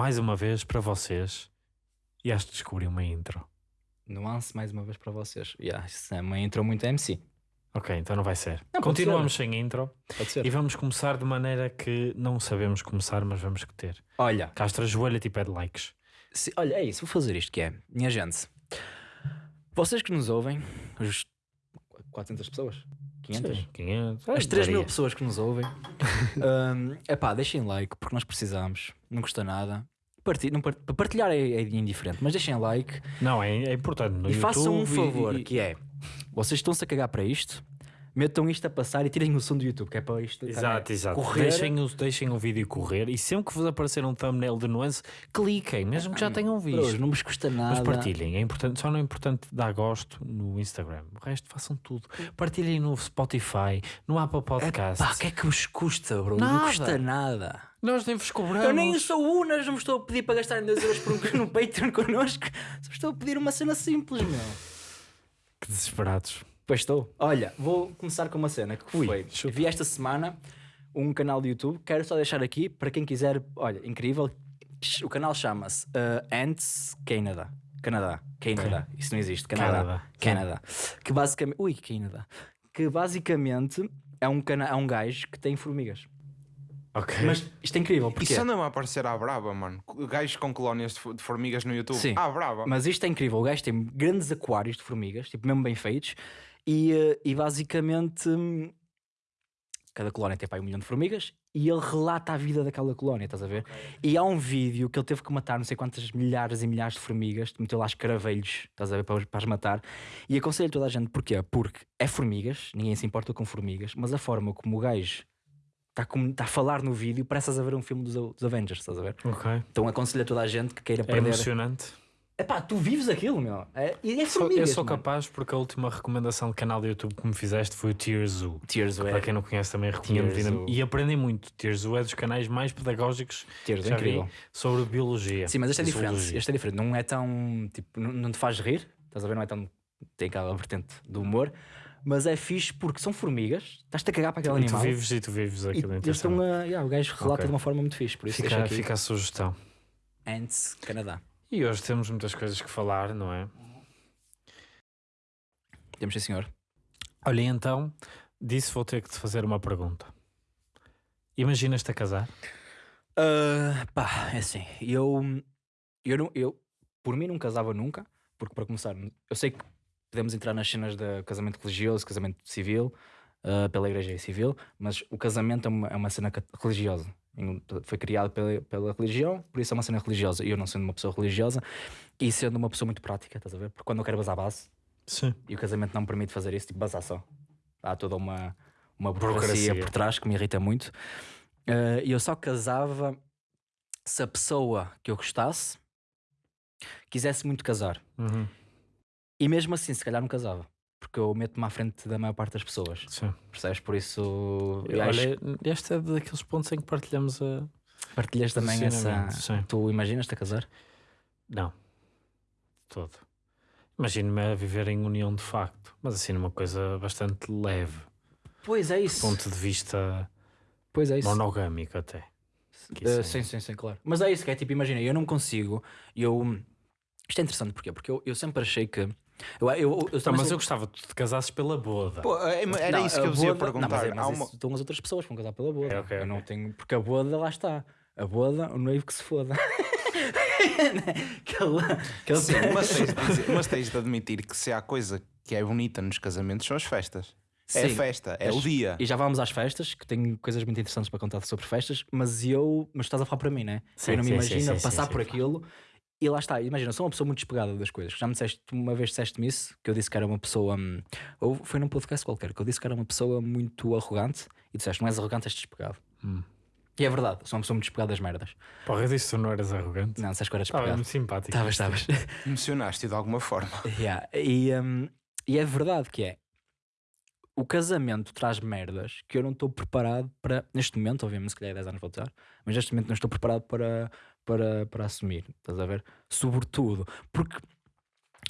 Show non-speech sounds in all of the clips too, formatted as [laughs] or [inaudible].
mais uma vez para vocês e acho que descobri uma intro. Nuance mais uma vez para vocês. Yeah, isso é uma intro muito MC. Ok, então não vai ser. Não, Continuamos sem intro Pode ser. e vamos começar de maneira que não sabemos começar, mas vamos ter. Olha, Castra joelha e pede likes. se- olha, é isso, vou fazer isto que é. Minha gente, vocês que nos ouvem, os 400 pessoas? 500? 500. As 3 mil pessoas que nos ouvem, [laughs] é pá, deixem like porque nós precisamos, não custa nada. Parti- não par- partilhar é, é indiferente, mas deixem like Não, é, é importante. No e façam um YouTube favor: e- que é vocês estão-se a cagar para isto, metam isto a passar e tirem o som do YouTube, que é para isto Exato, exato. correr. Deixem o, deixem o vídeo correr e sempre que vos aparecer um thumbnail de nuance, cliquem, mesmo que já tenham visto. não vos custa nada. Mas partilhem, é importante, só não é importante dar gosto no Instagram. O resto façam tudo. Partilhem no Spotify, no Apple Podcast. Pá, o que é que vos custa, bro? Não Nada. custa nada. Nós nem vos cobramos. Eu nem sou Unas, não me estou a pedir para gastarem 2 euros por um [laughs] no Patreon connosco. Só estou a pedir uma cena simples, meu. Que desesperados. Pois estou. Olha, vou começar com uma cena que Ui, foi. chupa. Vi esta semana um canal de YouTube. Quero só deixar aqui para quem quiser. Olha, incrível. O canal chama-se uh, Ants Canada. Canadá. Canadá. Isso não existe. Canadá. Canadá. Que basicamente. Ui, Canadá. Que basicamente é um, cana... é um gajo que tem formigas. Ok. Mas isto é incrível. Porque Isso anda-me a aparecer à braba, mano. Gajos com colónias de fo- de formigas no YouTube. Sim. À braba. Mas isto é incrível. O gajo tem grandes aquários de formigas, tipo, mesmo bem feitos, e, eh, e basicamente hum, cada colónia tem pá, um milhão de formigas e ele relata a vida daquela colónia, estás a ver? E há um vídeo que ele teve que matar não sei quantas milhares e milhares de formigas, meteu lá escaravelhos, estás a ver, para, para as matar. E aconselho toda a gente, porquê? Porque é formigas, ninguém se importa com formigas, mas a forma como o gajo está está a falar no vídeo parece a ver um filme dos, dos Avengers, estás a ver? Ok. Então aconselho a toda a gente que queira É perder. emocionante. Epá, tu vives aquilo, meu. É, e é formigas, eu sou mano. capaz porque a última recomendação de canal de YouTube que me fizeste foi o Tears Zoo. Tears Para é, quem não conhece também recomendo Zoo. e aprendem muito. Tears Zoo é dos canais mais pedagógicos que é vi incrível. sobre biologia. Sim, mas este é e diferente. zoologia. Este é diferente. Não é tão. Tipo, não, não te faz rir. Estás a ver? Não é tão. Tem aquela vertente do humor. Mas é fixe porque são formigas. Estás-te a cagar para aquele E tu animal. vives e tu vives e aquilo eles estão a. yeah, o gajo relata Ok. de uma forma muito fixe. Por isso Fica, aqui. fica a sugestão. Ants, Canadá. E hoje temos muitas coisas que falar, não é? Temos sim, senhor. Olha, então, disse vou ter que te fazer uma pergunta. Imaginas-te a casar? Ah, pá, é assim. Eu, eu, não, eu, por mim, não casava nunca, porque para começar, eu sei que podemos entrar nas cenas de casamento religioso, casamento civil, ah, pela igreja civil, mas o casamento é uma, é uma cena religiosa. Foi criado pela, pela religião, por isso é uma cena religiosa. E eu, não sendo uma pessoa religiosa e sendo uma pessoa muito prática, estás a ver? Porque quando eu quero basar base Sim. e o casamento não me permite fazer isso, tipo, basar só. Há toda uma, uma burocracia, Burocracia. por trás que me irrita muito. Eh, E eu só casava se a pessoa que eu gostasse quisesse muito casar. Uhum. E mesmo assim, se calhar não casava. Porque eu meto-me à frente da maior parte das pessoas. Sim. Percebes? Por isso. eu acho Olha, este é daqueles pontos em que partilhamos a. partilhas também essa. Sim. Tu imaginas-te a casar? Não. Todo. Imagino-me a viver em união de facto, mas assim numa coisa bastante leve, Pois é do isso. ponto de vista Pois é isso. monogâmico até. Uh, é- sim, sim, sim, claro. Mas é isso que é tipo, imagina, eu não consigo. Eu, isto é interessante porquê? Porque eu, eu sempre achei que. Eu, eu, eu, mas sou- eu gostava que tu te casasses pela boda. Pô, é- era Não, isso que a eu vos ia perguntar. Não, mas, é- mas uma- isso estão as outras pessoas que vão casar pela boda. É, ok, eu ok. não tenho. Porque a boda lá está. A boda, o noivo que se foda. [laughs] Sim, mas tens, de dizer- mas tens de admitir que se há coisa que é bonita nos casamentos são as festas. É a Sim. festa, é o dia. E já vamos às festas, que tenho coisas muito interessantes para contar sobre festas, mas eu. Mas estás a falar para mim, né? Sim, eu não me sim, imagino sim, passar sim, por sim, aquilo e lá está. Imagina, eu sou uma pessoa muito despegada das coisas. Já me disseste, uma vez disseste-me isso, que eu disse que era uma pessoa. hum, Ou foi num podcast qualquer, que eu disse que era uma pessoa muito arrogante e disseste, não és arrogante, és despegado. Hum. E é verdade, sou uma pessoa muito despegada das merdas. Porra, eu disse que tu não eras arrogante. Não, disseste que eu era Estava despegado. muito simpático. Estavas, estavas. [laughs] Emocionaste de alguma forma. Yeah, E, hum, e é verdade que é. O casamento traz merdas que eu não estou preparado para. Neste momento, obviamente, se calhar 10 anos vou estar, mas neste momento não estou preparado para, para, para assumir. Estás a ver? Sobretudo. Porque.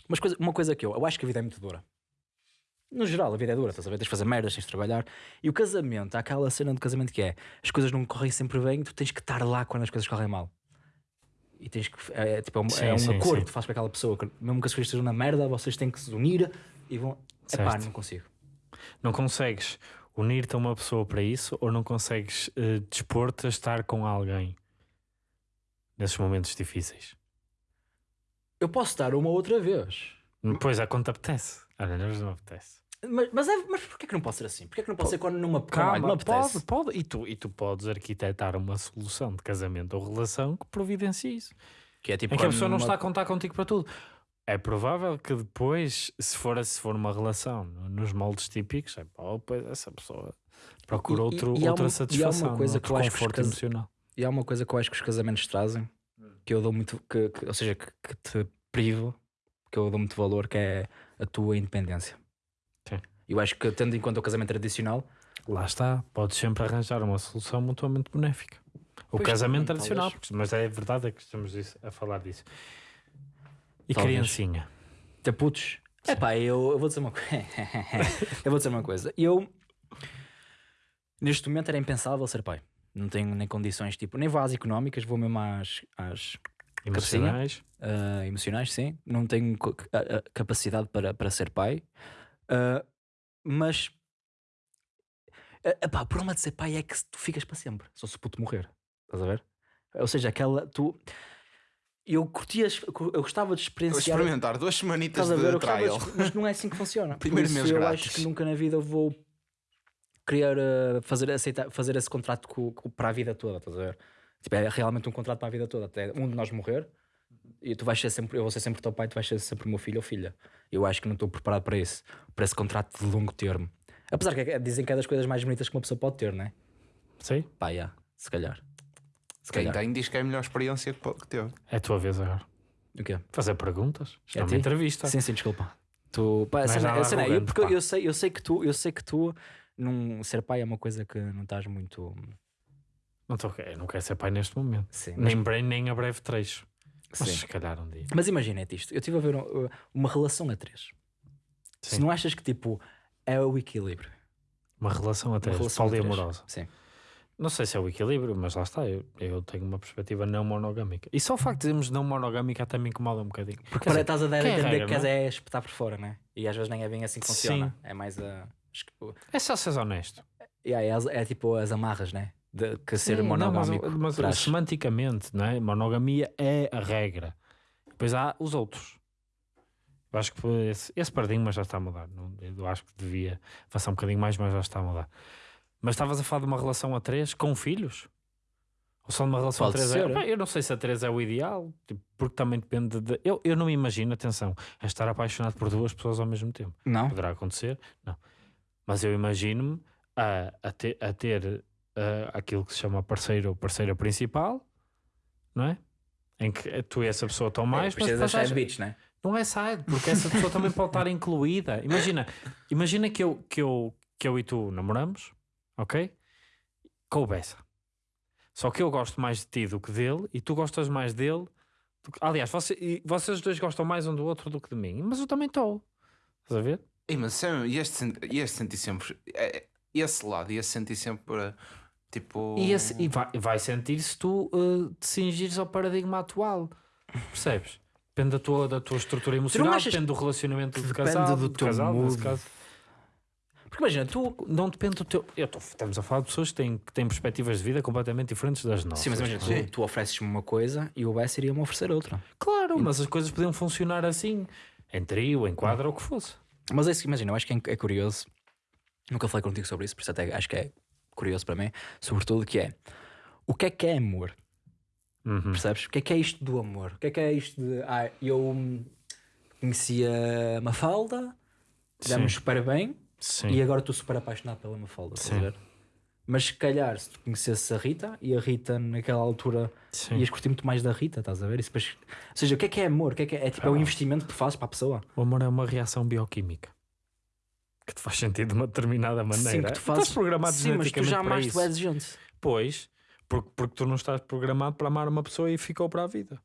Mas coisa, uma coisa que eu. Eu acho que a vida é muito dura. No geral, a vida é dura, estás a ver? Tens de fazer merdas, tens de trabalhar. E o casamento, há aquela cena do casamento que é as coisas não correm sempre bem, tu tens que estar lá quando as coisas correm mal. e tens que. É, tipo, é um, Sim, é um sim, acordo sim. que tu fazes para aquela pessoa. que Mesmo que as coisas estejam na merda, vocês têm que se unir e vão. Epá, Certo. não consigo. Não consegues unir-te a uma pessoa para isso ou não consegues eh, dispor-te a estar com alguém nesses momentos difíceis? Eu posso dar uma outra vez. Pois é, quando te apetece. Olha, não apetece. Mas, mas, é, mas porquê que não pode ser assim? Porquê que não pode ser quando não não Calma, apetece? pode, pode. E tu, e tu podes arquitetar uma solução de casamento ou relação que providencie isso. Que é tipo Em que a pessoa não numa- está a contar contigo para tudo. É provável que depois, se for, se for uma relação nos moldes típicos, é, pá, depois essa pessoa procura E- e- outro, e há outra uma- e há uma satisfação, coisa que conforto cas- emocional. E há uma coisa que eu acho que os casamentos trazem, que eu dou muito, que, que- ou seja, que, que te privo, que eu dou muito valor, que é a tua independência. Sim. Eu acho que, tendo em conta o casamento tradicional, Lá está, podes sempre arranjar uma solução mutuamente benéfica. O Pois, casamento tradicional, mas é verdade é que estamos a falar disso. E Talvez. criancinha. ter putos. É pá, eu, eu vou dizer uma coisa. [laughs] eu vou dizer uma coisa. Eu, neste momento, era impensável ser pai. Não tenho nem condições, tipo, nem vou às económicas, vou mesmo às, às Emocionais. ah, emocionais, sim. Não tenho co- a- a capacidade para, para ser pai. Ah, mas, ah, epá, o problema de ser pai é que tu ficas para sempre, só se o puto morrer. Estás a ver? Ou seja, aquela. Tu, eu curtia, eu gostava de Vou experienciar. experimentar duas semanitas ver? de trial. de- mas não é assim que funciona. [laughs] Primeiro mês eu grátis. acho que nunca na vida vou querer uh, fazer, aceitar, fazer esse contrato co- co- para a vida toda, estás a ver? Tipo, é realmente um contrato para a vida toda. Até um de nós morrer e tu vais ser sempre, eu vou ser sempre teu pai, tu vais ser sempre o meu filho ou filha. Eu acho que não estou preparado para isso, para esse contrato de longo termo. Apesar que é- dizem que é das coisas mais bonitas que uma pessoa pode ter, não é? Sim, Pá, já, se calhar. Se Quem calhar. tem diz que é a melhor experiência que que teve. é a tua vez agora. O quê? Fazer perguntas. Isto É é uma ti? entrevista. Sim, sim, desculpa. Tu, pá, a Não és cena- nada a cena é, eu, porque pá. eu sei, eu sei que tu, eu sei que tu num, ser pai é uma coisa que não estás muito. Não, tô, eu não quero ser pai neste momento. Sim, mas, Nem, breve, nem a breve trecho. Mas sim. se calhar um dia. mas imagina-te isto. Eu estive a ver uh, uma relação a três. Se Sim. não achas que tipo é o equilíbrio. Uma relação a Uma três, relação a três. poliamorosa. Sim. Não sei se é o equilíbrio, mas lá está. Eu, eu tenho uma perspectiva não monogâmica. E só o facto de dizermos não monogâmica até me incomoda um bocadinho. Porque dizer, estás a dar a é entender regra, que não és é espetar por fora, né? E às vezes nem é bem assim que funciona. É mais a. é só seres honesto. Yeah, é, as- é tipo as amarras, né? De que ser Sim, não, mas- monogâmico. mas, traz. semanticamente, não é? monogamia é a regra. Depois há os outros. Eu acho que esse, esse paradigma já está a mudar. Eu acho que devia avançar um bocadinho mais, mas já está a mudar. Mas estavas a falar de uma relação a três com filhos? Ou só de uma relação Pode a três? ser. É, eu não sei se a três é o ideal, tipo, porque também depende de. Eu, eu não me imagino, atenção, a estar apaixonado por duas pessoas ao mesmo tempo. Não? Poderá acontecer, não. Mas eu imagino-me a, a ter, a ter ah, aquilo que se chama parceiro ou parceira principal, não é? Em que tu e essa pessoa estão mais, mas Precisas depois das há- side bitch, né? não é side, porque essa pessoa também pode estar [laughs] incluída. Imagina, imagina que eu, que, eu, que eu e tu namoramos, ok? Coubessa. Só que eu gosto mais de ti do que dele e tu gostas mais dele. do que- Aliás, você, vocês dois gostam mais um do outro do que de mim, mas eu também estou. Estás a ver? Ei, mas Sam, ias sen- ias sentir sempre. é, é, Esse lado, ias sentir sempre. Tipo. E, esse- e vai, vai sentir se tu uh, te cingires ao paradigma atual. Percebes? Depende da tua, da tua estrutura emocional, achas depende do relacionamento do depende casal, do do teu casal nesse mood? caso. Porque imagina, tu. Não depende do teu. Eu tô- estamos a falar de pessoas que têm, que têm perspectivas de vida completamente diferentes das nossas. Sim, mas imagina, é? tu, tu ofereces-me uma coisa e o Bess iria-me oferecer outra. Claro, mas as coisas podiam funcionar assim, em trio, em quadro, ou o que fosse. Mas é isso que imagina, eu acho que é, é curioso. Nunca falei contigo sobre isso, por isso até acho que é curioso para mim. Sobretudo que é o que é que é amor? Uhum. Percebes? O que é que é isto do amor? O que é que é isto de. Ah, eu conhecia a Mafalda, demos Sim. super bem Sim. e agora estou super apaixonado pela Mafalda. estás a Sim. ver? Mas se calhar, se tu conhecesses a Rita e a Rita naquela altura Sim. ias curtir muito mais da Rita, estás a ver? E depois- Ou seja, o que é que é amor? O que é que é? É, tipo, é o Ah. investimento que tu fazes para a pessoa. O amor é uma reação bioquímica que te faz sentir de uma determinada maneira. Sim, que tu fazes. Estás programado Sim, mas tu amaste isso. o exigente. Pois, porque, porque tu não estás programado para amar uma pessoa e ficou para a vida.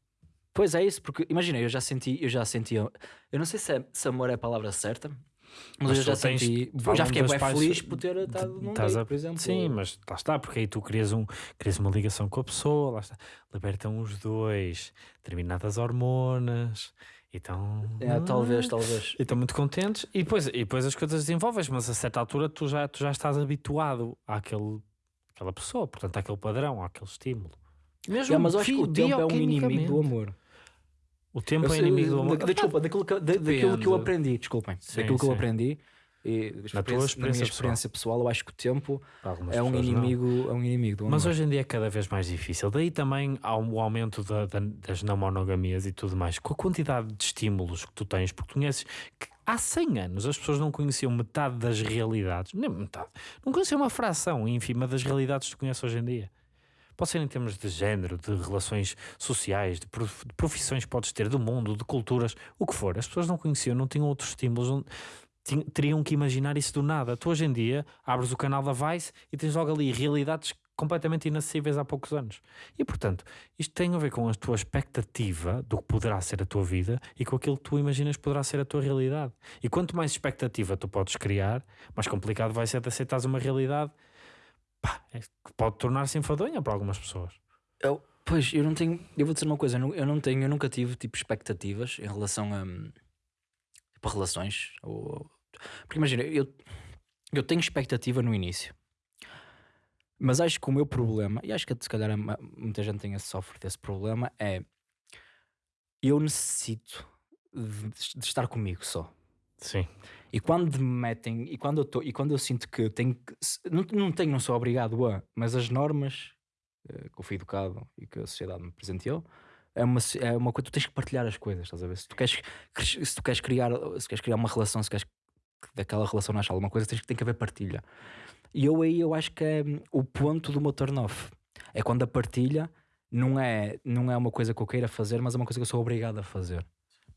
Pois é isso, porque imagina, eu já senti, eu já senti, eu não sei se, é- se amor é a palavra certa, Mas, Mas eu já tens- senti, falam já fiquei bem pais- feliz por ter estado num date, a- por exemplo. Sim, mas lá está, porque aí tu crias, um, crias uma ligação com a pessoa, lá está. Libertam os dois, determinadas hormonas, e estão. É, talvez, talvez. E estão muito contentes, e depois, e depois as coisas desenvolves, mas a certa altura tu já, tu já estás habituado àquele, àquela pessoa, portanto, àquele padrão, àquele estímulo. Mesmo É, mas eu acho que o tempo é um inimigo do amor. O tempo Eu é inimigo do amor. da- Desculpa, daquilo que, da- daquilo que eu aprendi, desculpem. Sim, daquilo que eu aprendi. E, Na tua na experiência minha experiência pessoal. eu acho que o tempo é um, não. inimigo, é um inimigo do amor. Mas hoje em dia é cada vez mais difícil. Daí também há um aumento da- da- das não monogamias e tudo mais. Com a quantidade de estímulos que tu tens, porque conheces que há 100 anos as pessoas não conheciam metade das realidades, nem metade, não conheciam uma fração ínfima das realidades que tu conheces hoje em dia. Pode ser em termos de género, de relações sociais, de prof- de profissões podes ter, do mundo, de culturas, o que for. As pessoas não conheciam, não tinham outros estímulos, não- teriam que imaginar isso do nada. Tu hoje em dia abres o canal da Vice e tens logo ali realidades completamente inacessíveis há poucos anos. E portanto, isto tem a ver com a tua expectativa do que poderá ser a tua vida e com aquilo que tu imaginas poderá ser a tua realidade. E quanto mais expectativa tu podes criar, mais complicado vai ser de aceitares uma realidade pá, é pode tornar-se enfadonha para algumas pessoas. Eu- pois, eu não tenho. Eu vou dizer uma coisa, eu não, tenho, eu nunca tive tipo expectativas em relação a, tipo, relações. Ou, porque imagina, eu, eu tenho expectativa no início. Mas acho que o meu problema, e acho que se calhar muita gente esse, sofre desse problema, é eu necessito de, de estar comigo só. Sim. E quando me metem, e quando eu, tô, e quando eu sinto que tenho que, não, não tenho, não sou obrigado a, mas as normas eh, que eu fui educado e que a sociedade me presenteou, é uma, é uma coisa, tu tens que partilhar as coisas, estás a ver? Se tu queres, se tu queres criar, se queres criar uma relação, se queres que daquela relação nasça alguma coisa, tens, tem que haver partilha. E eu aí eu acho que é hum, o ponto do meu turn off. É quando a partilha não é, não é uma coisa que eu queira fazer, mas é uma coisa que eu sou obrigado a fazer.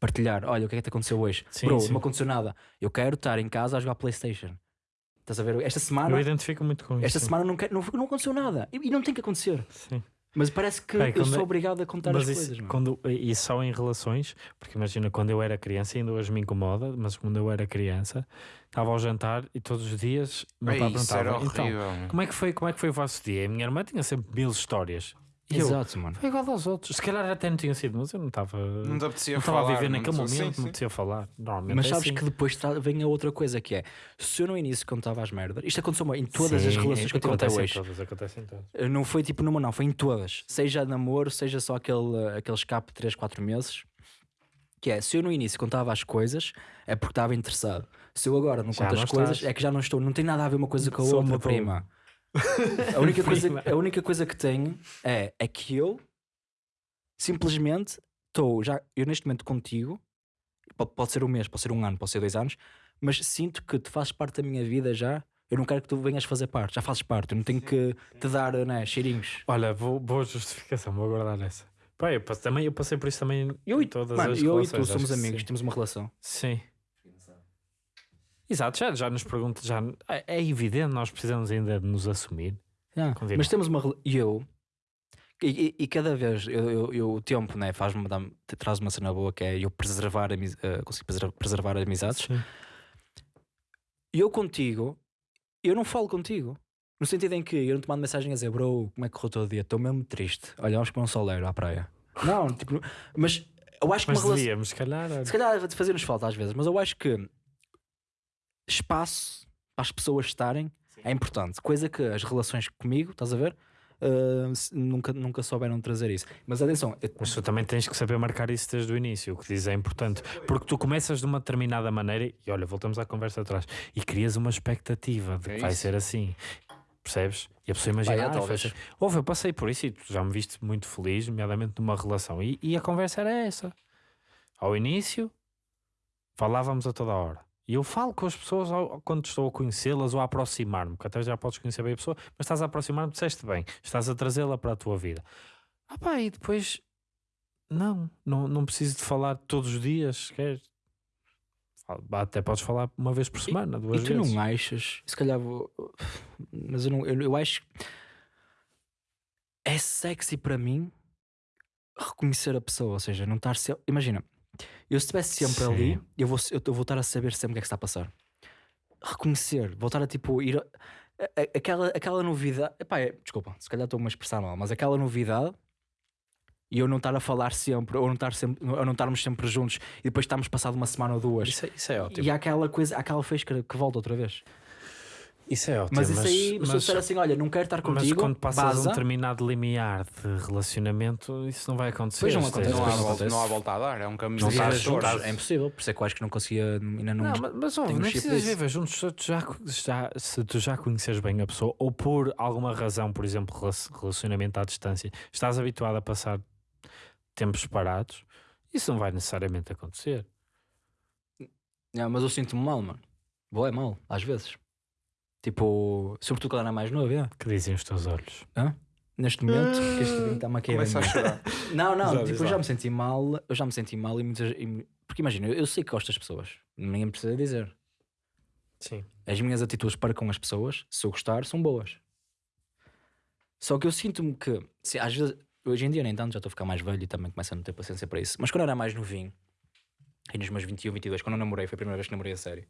Partilhar, olha, o que é que te aconteceu hoje? Sim, Bro, sim. não aconteceu nada. Eu quero estar em casa a jogar Playstation. Estás a ver? Esta Eu semana, identifico muito com isso. esta sim. semana não, quero- não, não aconteceu nada. E, e não tem que acontecer. Sim. Mas parece que Bem, eu sou é- obrigado a contar Mas as isso, coisas. mano. quando, e só em relações, porque imagina quando eu era criança, ainda hoje me incomoda, mas quando eu era criança, estava ao jantar e todos os dias meu pai perguntava: então, como é, que foi, como é que foi o vosso dia? E a minha irmã tinha sempre mil histórias. E eu, Exato, mano. foi igual aos outros. Se calhar até não tinha sido, mas eu não estava. Não te apetecia não estava a falar, viver não naquele momento, sim, não sim. me apetecia falar. Normalmente Mas é sabes assim. que depois tra- vem a outra coisa que é se eu no início contava as merdas, isto aconteceu em todas as Sim, relações que eu tive até hoje. Todas, acontece em todas. Uh, Não foi tipo numa, não, foi em todas. Seja namoro, seja só aquele, aquele escape de 3, 4 meses. Que é, se eu no início contava as coisas, é porque estava interessado. Se eu agora não Já conto não as coisas, estás. é que já não estou. Não tem nada a ver uma coisa com a Só outra, prima. [laughs] A única, coisa, a única coisa que tenho é, é que eu simplesmente estou já, eu neste momento contigo, pode, pode ser um mês, pode ser um ano, pode ser dois anos, mas sinto que tu fazes parte da minha vida já. Eu não quero que tu venhas fazer parte, já fazes parte. Eu não tenho que te dar né, cheirinhos. Olha, vou, boa justificação, vou guardar essa. Pá, eu, também, eu passei por isso também Eu e, todas mano, as eu e relações, tu acho somos que amigos, sim. temos uma relação. Sim. Exato, já, já nos pergunta, já é, é evidente, nós precisamos ainda de nos assumir. Continua. Mas temos uma. E eu. E, e- e cada vez eu, eu- eu- o tempo né, faz-me traz uma cena boa que é eu preservar, eh, consigo preservar, amizades. Sim. Eu contigo, eu não falo contigo. No sentido em que eu não te mando mensagem a dizer, bro, como é que correu o teu dia? Estou mesmo triste. Olha, vamos para um soleiro à praia. Não, tipo, mas eu acho que Mas uma relação. se calhar. Se calhar fazer-nos falta às vezes, mas eu acho que espaço para as pessoas estarem é importante. Coisa que as relações comigo, estás a ver? Uh, nunca, nunca souberam trazer isso. Mas atenção, eu- Mas tu também tens que saber marcar isso desde o início. O que diz é importante. Porque tu começas de uma determinada maneira e olha, voltamos à conversa atrás e crias uma expectativa de que É vai isso. ser assim. Percebes? E a pessoa imagina. É, "Ah, talvez. assim." Ouve, eu passei por isso e tu já me viste muito feliz, nomeadamente numa relação. E, e a conversa era essa. Ao início, falávamos a toda hora. E eu falo com as pessoas ao- quando estou a conhecê-las ou a aproximar-me, porque até já podes conhecer bem a pessoa, mas estás a aproximar-me, disseste bem, estás a trazê-la para a tua vida. Ah pá, e depois não, não, não preciso de falar todos os dias, quer Até podes falar uma vez por semana, duas e tu vezes. não achas, se calhar vou, mas eu, não, eu, eu acho é sexy para mim reconhecer a pessoa, ou seja, não estar. Imagina, eu se estivesse sempre Sim. ali, eu vou, eu vou estar a saber sempre o que é que está a passar. reconhecer, voltar a tipo ir. a- a- aquela, aquela novidade. Epá, é- desculpa, se calhar estou-me a expressar mal, mas aquela novidade e eu não estar a falar sempre, ou não, estar sempre, ou não estarmos sempre juntos e depois estarmos passado uma semana ou duas. Isso, é- isso é ótimo. E há aquela coisa, há aquela fresca que volta outra vez. Isso é ótimo. Mas isso aí, mas, se eu disser assim: olha, não quero estar mas contigo, quando passas um baza, determinado limiar de relacionamento, isso não vai acontecer. Pois não é- acontece, Não há, não volta, acontece. não há volta a dar, é um caminho não estás juntos, é impossível. Por isso é que eu acho que não conseguia, ainda não. Não, mas, mas um nem chip precisas viver juntos se tu, já, já, se tu já conheces bem a pessoa ou por alguma razão, por exemplo, relac- relacionamento à distância, estás habituado a passar tempos separados, isso não vai necessariamente acontecer. Não, mas eu sinto-me mal, mano. Vou é mal, às vezes. Tipo, sobretudo quando era mais novo, é. Que dizem os teus olhos? Neste momento, que este vinho está-me a cair. Começa a chorar. [laughs] Não, não, Já tipo, eu já me senti mal, eu já me senti mal e muitas. e- porque imagina, eu, eu sei que gosto das pessoas, ninguém precisa dizer. Sim. As minhas atitudes para com as pessoas, se eu gostar, são boas. Só que eu sinto-me que, se, às vezes, hoje em dia nem tanto, já estou a ficar mais velho e também começo a não ter paciência para isso. Mas quando eu era mais novinho, e nos meus 21, 22, quando eu namorei, foi a primeira vez que namorei a sério,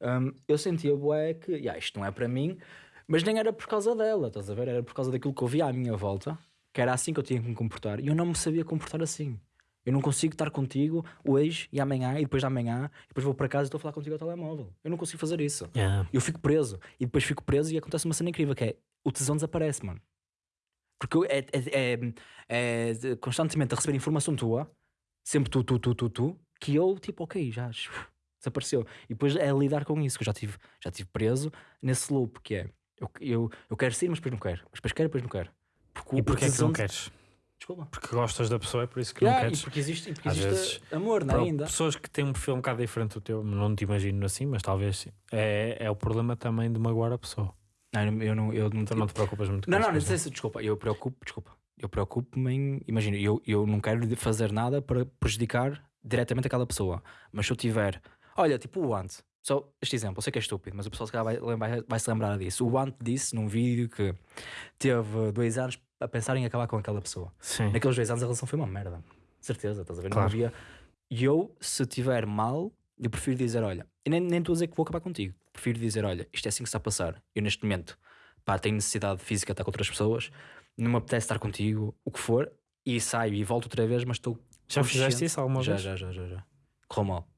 hum, eu sentia, bué, que "Ya, isto não é para mim, mas nem era por causa dela, estás a ver? Era por causa daquilo que eu via à minha volta, que era assim que eu tinha que me comportar, e eu não me sabia comportar assim. Eu não consigo estar contigo hoje e amanhã, e depois de amanhã, e depois vou para casa e estou a falar contigo ao telemóvel. Eu não consigo fazer isso. Yeah. Eu fico preso. E depois fico preso e acontece uma cena incrível que é o tesão desaparece, mano. Porque eu- é, é, é- é constantemente a receber informação tua, sempre tu, tu, tu, tu, tu, que eu tipo, ok, já desapareceu. E depois é lidar com isso, que eu já tive, já tive preso nesse loop que é eu, eu, eu quero sair, mas depois não quero. Mas depois quero, depois não quero. Porque E porquê é que não queres? Desculpa. Porque gostas da pessoa, é por isso que Yeah, não e queres. porque existe, e porque Às existe vezes, amor, não é ainda? pessoas que têm um perfil um bocado diferente do teu, não te imagino assim, mas talvez sim. É, é o problema também de magoar a pessoa. Não, eu não, eu não, não, Então não te preocupas muito com Não, isso, não, não sei se, desculpa, eu preocupo, desculpa, eu preocupo-me em, imagina, eu, eu não quero fazer nada para prejudicar diretamente aquela pessoa, mas se eu tiver, olha, tipo o Ant, só este exemplo, eu sei que é estúpido, mas o pessoal se calhar vai, lembrar- vai se lembrar disso. O Ant disse num vídeo que teve dois anos a pensar em acabar com aquela pessoa. Sim. Naqueles dois anos a relação foi uma merda, certeza, estás a ver? Não Claro. havia. E eu, se tiver mal, eu prefiro dizer, olha, e nem nem estou a dizer que vou acabar contigo, prefiro dizer, olha, isto é assim que está a passar. Eu neste momento, pá, tenho necessidade física de estar com outras pessoas, não me apetece estar contigo, o que for, e saio e volto outra vez, mas estou. Já fizeste isso alguma Já, vez? já, já, já, já. Correu mal.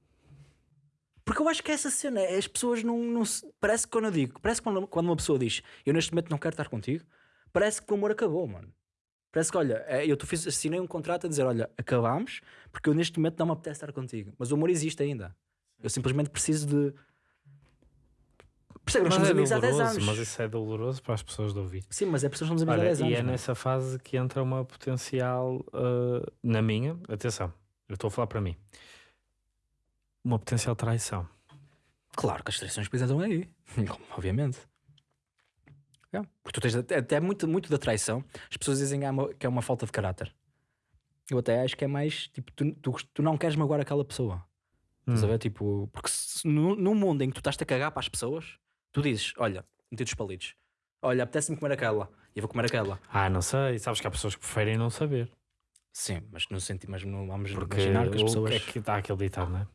Porque eu acho que é essa cena, as pessoas não, não se- Parece que quando eu digo, parece que quando, quando uma pessoa diz eu neste momento não quero estar contigo, parece que o amor acabou, mano. Parece que, olha, é, eu tu fiz, assinei um contrato a dizer: olha, acabámos porque eu neste momento não me apetece estar contigo. Mas o amor existe ainda. Eu simplesmente preciso de. Percebe? Nós somos é amigos há 10 doloroso, anos. mas isso é doloroso para as pessoas de ouvir. Sim, mas é pessoas que somos amigos Olha, há 10 anos. e é mano. nessa fase que entra uma potencial, uh, na minha, atenção, eu estou a falar para mim, uma potencial traição. Claro que as traições entram aí. [laughs] Obviamente. É, Porque tu tens até, muito, muito da traição. As pessoas dizem que é, uma, que é uma falta de caráter. Eu até acho que é mais tipo, tu, tu, tu não queres magoar aquela pessoa. Estás a Hum. ver? Tipo, porque se, no, no mundo em que tu estás a cagar para as pessoas, tu dizes: Olha, meti os palitos. Olha, apetece-me comer aquela. E eu vou comer aquela. Ah, não sei, sabes que há pessoas que preferem não saber. Sim, mas não, senti, mas não vamos Porque imaginar que as pessoas. é que dá aquele ditado, não é?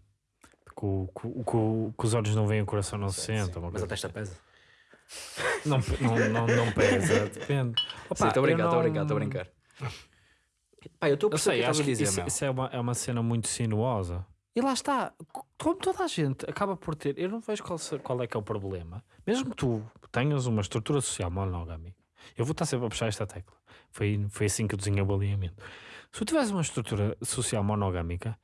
Que, o- que os olhos não veem, o coração não se sente. mas a testa assim. pesa. Não, não, não, não pesa, [laughs] depende. Estou a brincar, estou a brincar, estou a brincar. Pá, eu estou a sei, acho que dizer, isso, isso é, uma, é uma cena muito sinuosa. E lá está, como toda a gente acaba por ter, eu não vejo qual, qual é que é o problema. Mesmo que tu tenhas uma estrutura social monogâmica, eu vou estar sempre a puxar esta tecla. Foi, foi assim que eu desenhei o alinhamento. Se tu tiveres uma estrutura social monogâmica,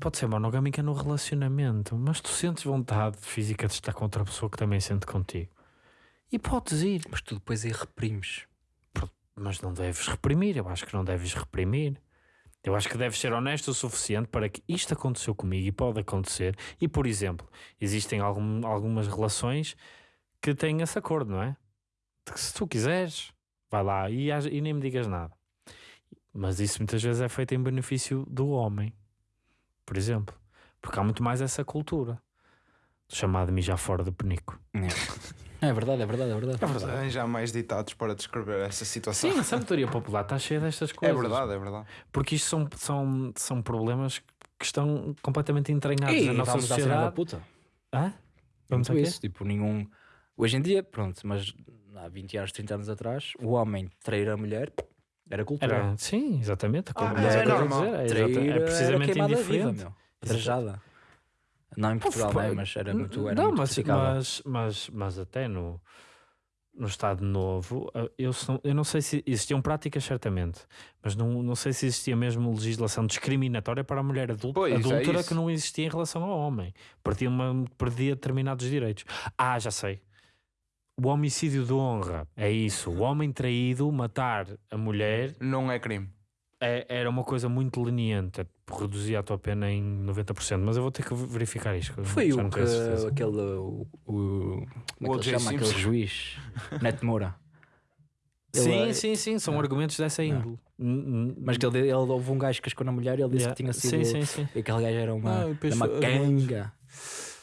pode ser monogâmica no relacionamento, mas tu sentes vontade física de estar com outra pessoa que também sente contigo. E podes ir. Mas tu depois aí reprimes. mas não deves reprimir. Eu acho que não deves reprimir. Eu acho que deves ser honesto o suficiente para que isto aconteceu comigo e pode acontecer. E, por exemplo, existem algum- algumas relações que têm esse acordo, não é? De que se tu quiseres, vai lá e, e nem me digas nada. Mas isso muitas vezes é feito em benefício do homem, por exemplo. Porque há muito mais essa cultura. Chamado mijar fora do penico. É verdade, é verdade, é verdade. É verdade. Arranjar mais ditados para descrever essa situação. Sim, a sabedoria popular está cheia destas é coisas. verdade, é verdade. Porque isto são, são, são problemas que estão completamente entranhados E na nossa sinal da sociedade. puta. Hã? Vamos a isso. Tipo, nenhum. Hoje em dia, pronto, mas há 20 anos, 30 anos atrás, o homem trair a mulher era cultura. Era, sim, exatamente. Ah, mas é a normal. dizer, é, Trair é era precisamente viva, indiferente. meu. Trajada. Não em Portugal, pá, né? mas era muito. Era não, muito mas, mas, mas, mas até no, no Estado Novo, eu, sou- eu não sei se existiam práticas, certamente, mas não, não sei se existia mesmo legislação discriminatória para a mulher adulta, Pois, é adúltera isso. que não existia em relação ao homem. Perdia, uma, perdia determinados direitos. Ah, já sei. O homicídio de honra é isso. O homem traído matar a mulher Não é crime. é- era uma coisa muito leniente. Reduzia a tua pena em 90%. Mas eu vou ter que verificar isto. que Foi o que aquele. O, o, como é que O.J. se chama? Aquele juiz, Neto Moura. Ele Sim, é- sim, sim, são Não. argumentos dessa índole. Mas que ele, ele houve um gajo que cascou na mulher e ele disse Yeah. que tinha Sim, sido. sim, sim. E aquele gajo era uma, uma canga.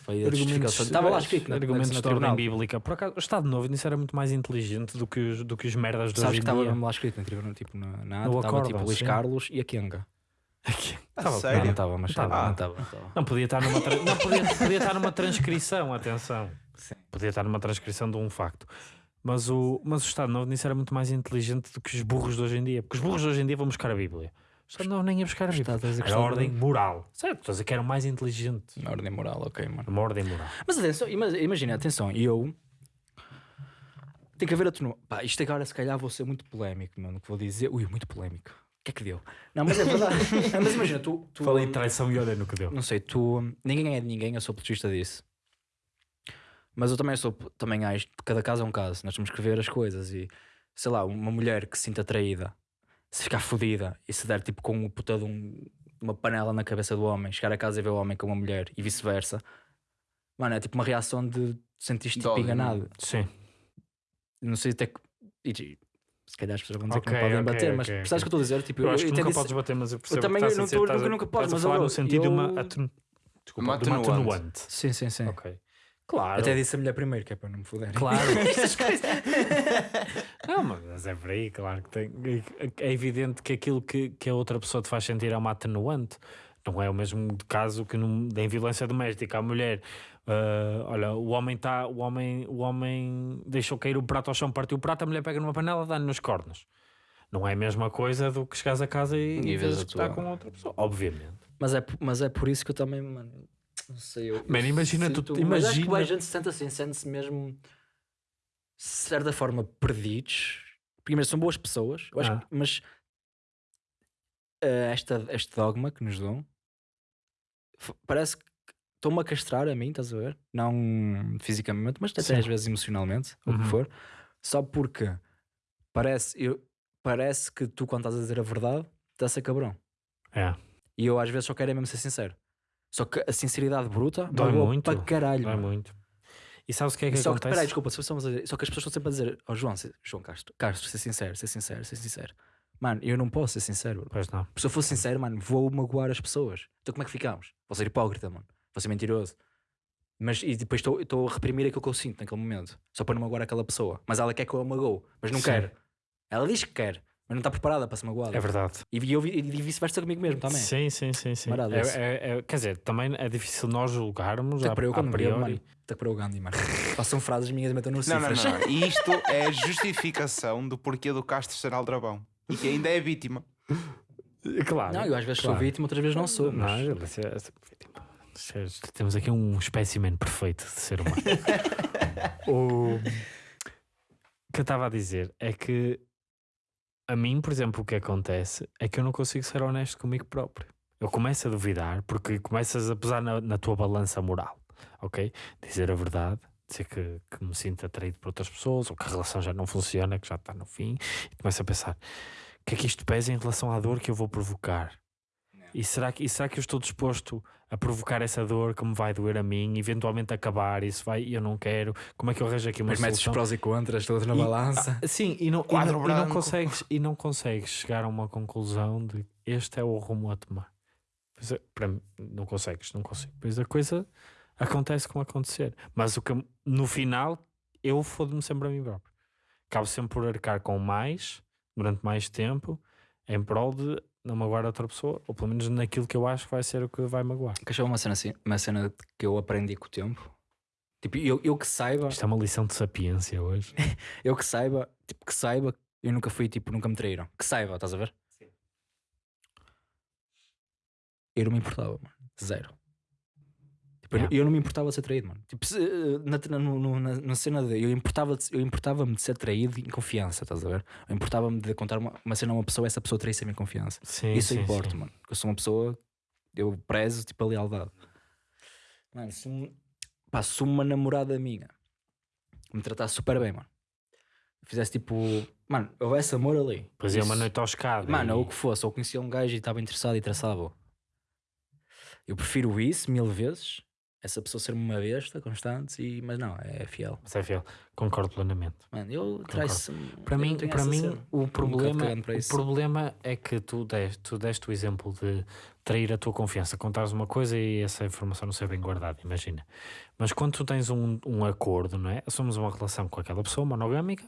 Foi a justificação. Estava lá escrito na, argumentos na, de na tribunal. bíblica. Por acaso, o Estado Novo nisso era muito mais inteligente do que os, do que os merdas de Sabes que estava mesmo lá escrito na tribunal, tipo na, na ata, No estava tipo Luís. Carlos e a Kenga. A Tava- Não, sério? não estava, mas estava. tava. Não não. Não, podia estar numa, tra- não, podia, podia estar numa transcrição, atenção. Sim. Podia estar numa transcrição de um facto. Mas o, mas o Estado Novo nisso era muito mais inteligente do que os burros de hoje em dia. Porque os burros de hoje em dia vão buscar a Bíblia. O Estado Novo nem ia buscar a Bíblia. Estás a dizer que Era a ordem moral. Certo, estou a dizer que eram mais inteligentes. Na ordem moral, ok, mano. Uma ordem moral. Mas atenção, ima- imagina, atenção, eu. Tem que haver atenu... Pá, isto agora se calhar vou ser muito polémico, mano, o que vou dizer. Ui, muito polémico. O que é que deu? Não, mas é verdade. [laughs] Não, mas imagina, tu. tu Falei de traição e olha no que deu. Não sei, tu. Ninguém é de ninguém, eu sou apologista disso. Mas eu também sou. Também acho que cada caso é um caso. Nós temos que ver as coisas e. Sei lá, uma mulher que se sinta atraída, se ficar fodida e se der tipo com o puta de um- uma panela na cabeça do homem, chegar a casa e ver o homem com uma mulher e vice-versa. Mano, é tipo uma reação de sentir tipo Dói, enganado. Sim. Não sei até que. e- se calhar as pessoas vão dizer que não podem ok, bater, ok, mas ok. sabes o que eu estou a dizer? Tipo, Eu acho que nunca disse- podes bater, mas eu percebo também o que estás não Estás nunca- nunca podes, mas falar eu- no sentido de uma, eu- atenu... Desculpa, Uma de uma atenuante. atenuante. Sim, sim, sim. Ok. Claro. Até disse a mulher primeiro, que é para não me foder. Claro. [laughs] [laughs] não, mas é por aí, claro que tem. É evidente que aquilo que, que a outra pessoa te faz sentir é uma atenuante. Não é o mesmo caso que num, em violência doméstica. A mulher, ah, olha, o homem está, o homem, o homem deixou cair o prato ao chão, partiu o prato, a mulher pega numa panela, dá-lhe nos cornos. Não é a mesma coisa do que chegares a casa e, E e vês a que está tua- com outra pessoa. Obviamente. Mas é, mas é por isso que eu também, mano, não sei. Eu, Mano, eu imagina tu- sinto- Mas acho que imagina- a gente se sente assim, sente-se mesmo, de certa forma, perdidos. Primeiro, são boas pessoas, eu acho Ah. que- mas eh, esta, este dogma que nos dão parece que estão-me a castrar a mim, estás a ver? Não fisicamente, mas até Sim. às vezes emocionalmente, ou o Uhum. que for, só porque parece, eu, parece que tu, quando estás a dizer a verdade, estás a ser cabrão. É. E eu às vezes só quero é mesmo ser sincero. Só que a sinceridade bruta Dói muito, para caralho. Mano. muito. E sabes o que é que só que, acontece? peraí, desculpa, só, dizer- que as pessoas estão sempre a dizer, ó João, se- João Castro, Castro, ser sincero, ser sincero, ser sincero. Mano, eu não posso ser sincero. bro. Pois não. Se eu for sincero, mano, vou magoar as pessoas. Então como é que ficamos? Vou ser hipócrita, mano. Vou ser mentiroso. Mas e depois estou estou a reprimir aquilo que eu sinto naquele momento. Só para não magoar aquela pessoa. Mas ela quer que eu a magoe, mas não Sim. quer. Ela diz que quer, mas não está preparada para ser magoada. É verdade. E, eu, e vice-versa comigo mesmo também. Sim, sim, sim. sim. Marado É- é- é- quer dizer, também é difícil nós julgarmos a, para eu a priori. mano. Até para o Gandhi, mano. Façam frases minhas e metam no Não, não, cifras. não. E [laughs] isto é justificação do porquê do Castro ser aldrabão. E que ainda é vítima. Claro. Não, eu às vezes claro. sou vítima, outras vezes não sou. Não, Mas... ele é ser- é vítima. Temos aqui um espécimen perfeito de ser humano. [laughs] o que eu estava a dizer é que a mim, por exemplo, o que acontece é que eu não consigo ser honesto comigo próprio. Eu começo a duvidar porque começas a pesar na, na tua balança moral, ok? Dizer a verdade, dizer que, que me sinto atraído por outras pessoas ou que a relação já não funciona, que já está no fim, e começo a pensar: o que é que isto pesa em relação à dor que eu vou provocar? E será, que, e será que eu estou disposto a provocar essa dor que me vai doer a mim, eventualmente acabar? Isso vai e eu não quero. Como é que eu arranjo aqui uma Mas metes os prós e contras todos na E- balança. Ah, sim, e não, e não, e não consegues, e não consegues chegar a uma conclusão de este é o rumo a tomar. Pois é, para mim, não consegues, não consigo. Pois a coisa acontece como acontecer. Mas o que no final eu fodo-me sempre a mim próprio. Acabo sempre por arcar com mais durante mais tempo em prol de não magoar outra pessoa, ou pelo menos naquilo que eu acho que vai ser o que vai magoar. Que achou uma cena assim, uma cena que eu aprendi com o tempo. Tipo, eu, eu que saiba, Isto é uma lição de sapiência hoje. [laughs] eu que saiba, tipo, que saiba, eu nunca fui, tipo, nunca me traíram. Que saiba, estás a ver? Eu não me importava, mano. Zero. Tipo, eu- Yeah. eu não me importava de ser traído, mano. Tipo, se, eh, na, na, na, na cena de. Eu importava-me eu importava de ser traído em confiança, estás a ver? Eu importava-me de contar uma, uma cena a uma pessoa essa pessoa traísse a minha confiança. Sim, Isso sim, importa, sim. mano. Porque eu sou uma pessoa, eu prezo tipo a lealdade. Mano, se, um, pá, se uma namorada minha me tratasse super bem, mano, fizesse tipo, mano, houvesse amor ali. Depois ia uma noite ao escada. Mano, e... ou o que fosse, ou conhecia um gajo e estava interessado e traçava. Eu prefiro isso mil vezes, essa pessoa ser uma besta constante, e, mas não, é fiel. Mas é fiel. Concordo plenamente. Mano, eu traiço Para mim, para mim o, problema, para o problema é que tu deste, tu deste o exemplo de trair a tua confiança, contares uma coisa e essa informação não ser bem guardada, imagina. Mas quando tu tens um, um acordo, não é? Assumes uma relação com aquela pessoa monogâmica,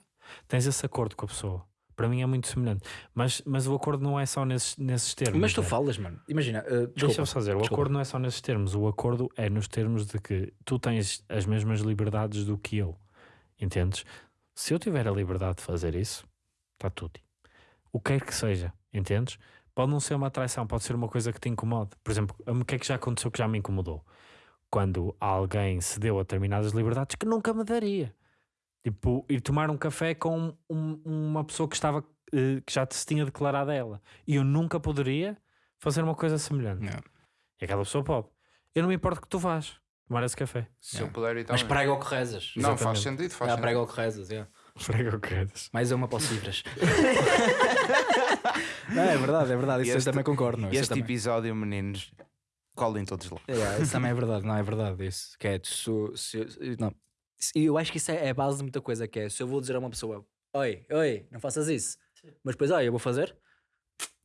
tens esse acordo com a pessoa. Para mim é muito semelhante. Mas, mas o acordo não é só nesses, nesses termos. Mas tu é? falas, mano, imagina, uh, Deixa-me só dizer, o desculpa. acordo não é só nesses termos, o acordo é nos termos de que tu tens as mesmas liberdades do que eu, entendes? Se eu tiver a liberdade de fazer isso, está tudo. O que quer que seja, entendes? Pode não ser uma traição, pode ser uma coisa que te incomode. Por exemplo, o que é que já aconteceu que já me incomodou? Quando alguém cedeu a determinadas liberdades que nunca me daria. Tipo, ir tomar um café com um- uma pessoa que estava eh, que já se tinha declarado a ela. E eu nunca poderia fazer uma coisa semelhante. Yeah. E aquela pessoa pode. Eu não me importo que tu vás tomar esse café. Se Yeah. eu puder e Mas também. prega o que rezas. Não, faz Exatamente. sentido, faz Ah, sentido. prega o que rezas, yeah. Frega o que queres. Mais uma para os cifras. [laughs] não, é verdade, é verdade. Isso E eu este- também concordo. Não, eu Este também. episódio, meninos, colhem todos lá. Yeah, isso também é verdade, não é verdade. Isso que é, se, se- não. E eu acho que isso é, é a base de muita coisa. Que é se eu vou dizer a uma pessoa, oi, oi, não faças isso, mas depois, oi, eu vou fazer,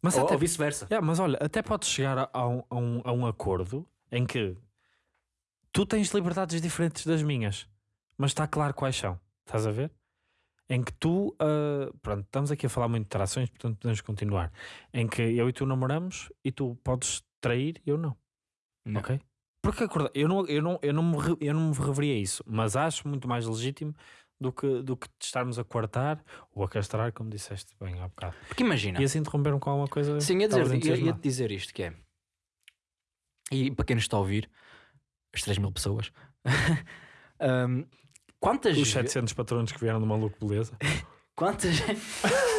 Mas, ou, até, ou vice-versa. Yeah, mas olha, até podes chegar a, a um, a um- a um acordo em que tu tens liberdades diferentes das minhas, mas está claro quais são. Estás a ver? Em que tu, ah, pronto, estamos aqui a falar muito de trações, portanto podemos continuar. Em que eu e tu namoramos e tu podes trair e eu não. Não. Ok? Porque eu não, eu, não, eu, não me, eu não me reveria a isso, mas acho muito mais legítimo do que, do que estarmos a coartar ou a castrar, como disseste bem há bocado. Porque imagina, E assim interromperam com alguma coisa. sim, ia dizer, ia, ia te dizer isto que é. E para quem nos está a ouvir, as 3 mil pessoas, [laughs] hum, quantas, Os ve- 700 patrões que vieram do maluco beleza. [laughs] quantas,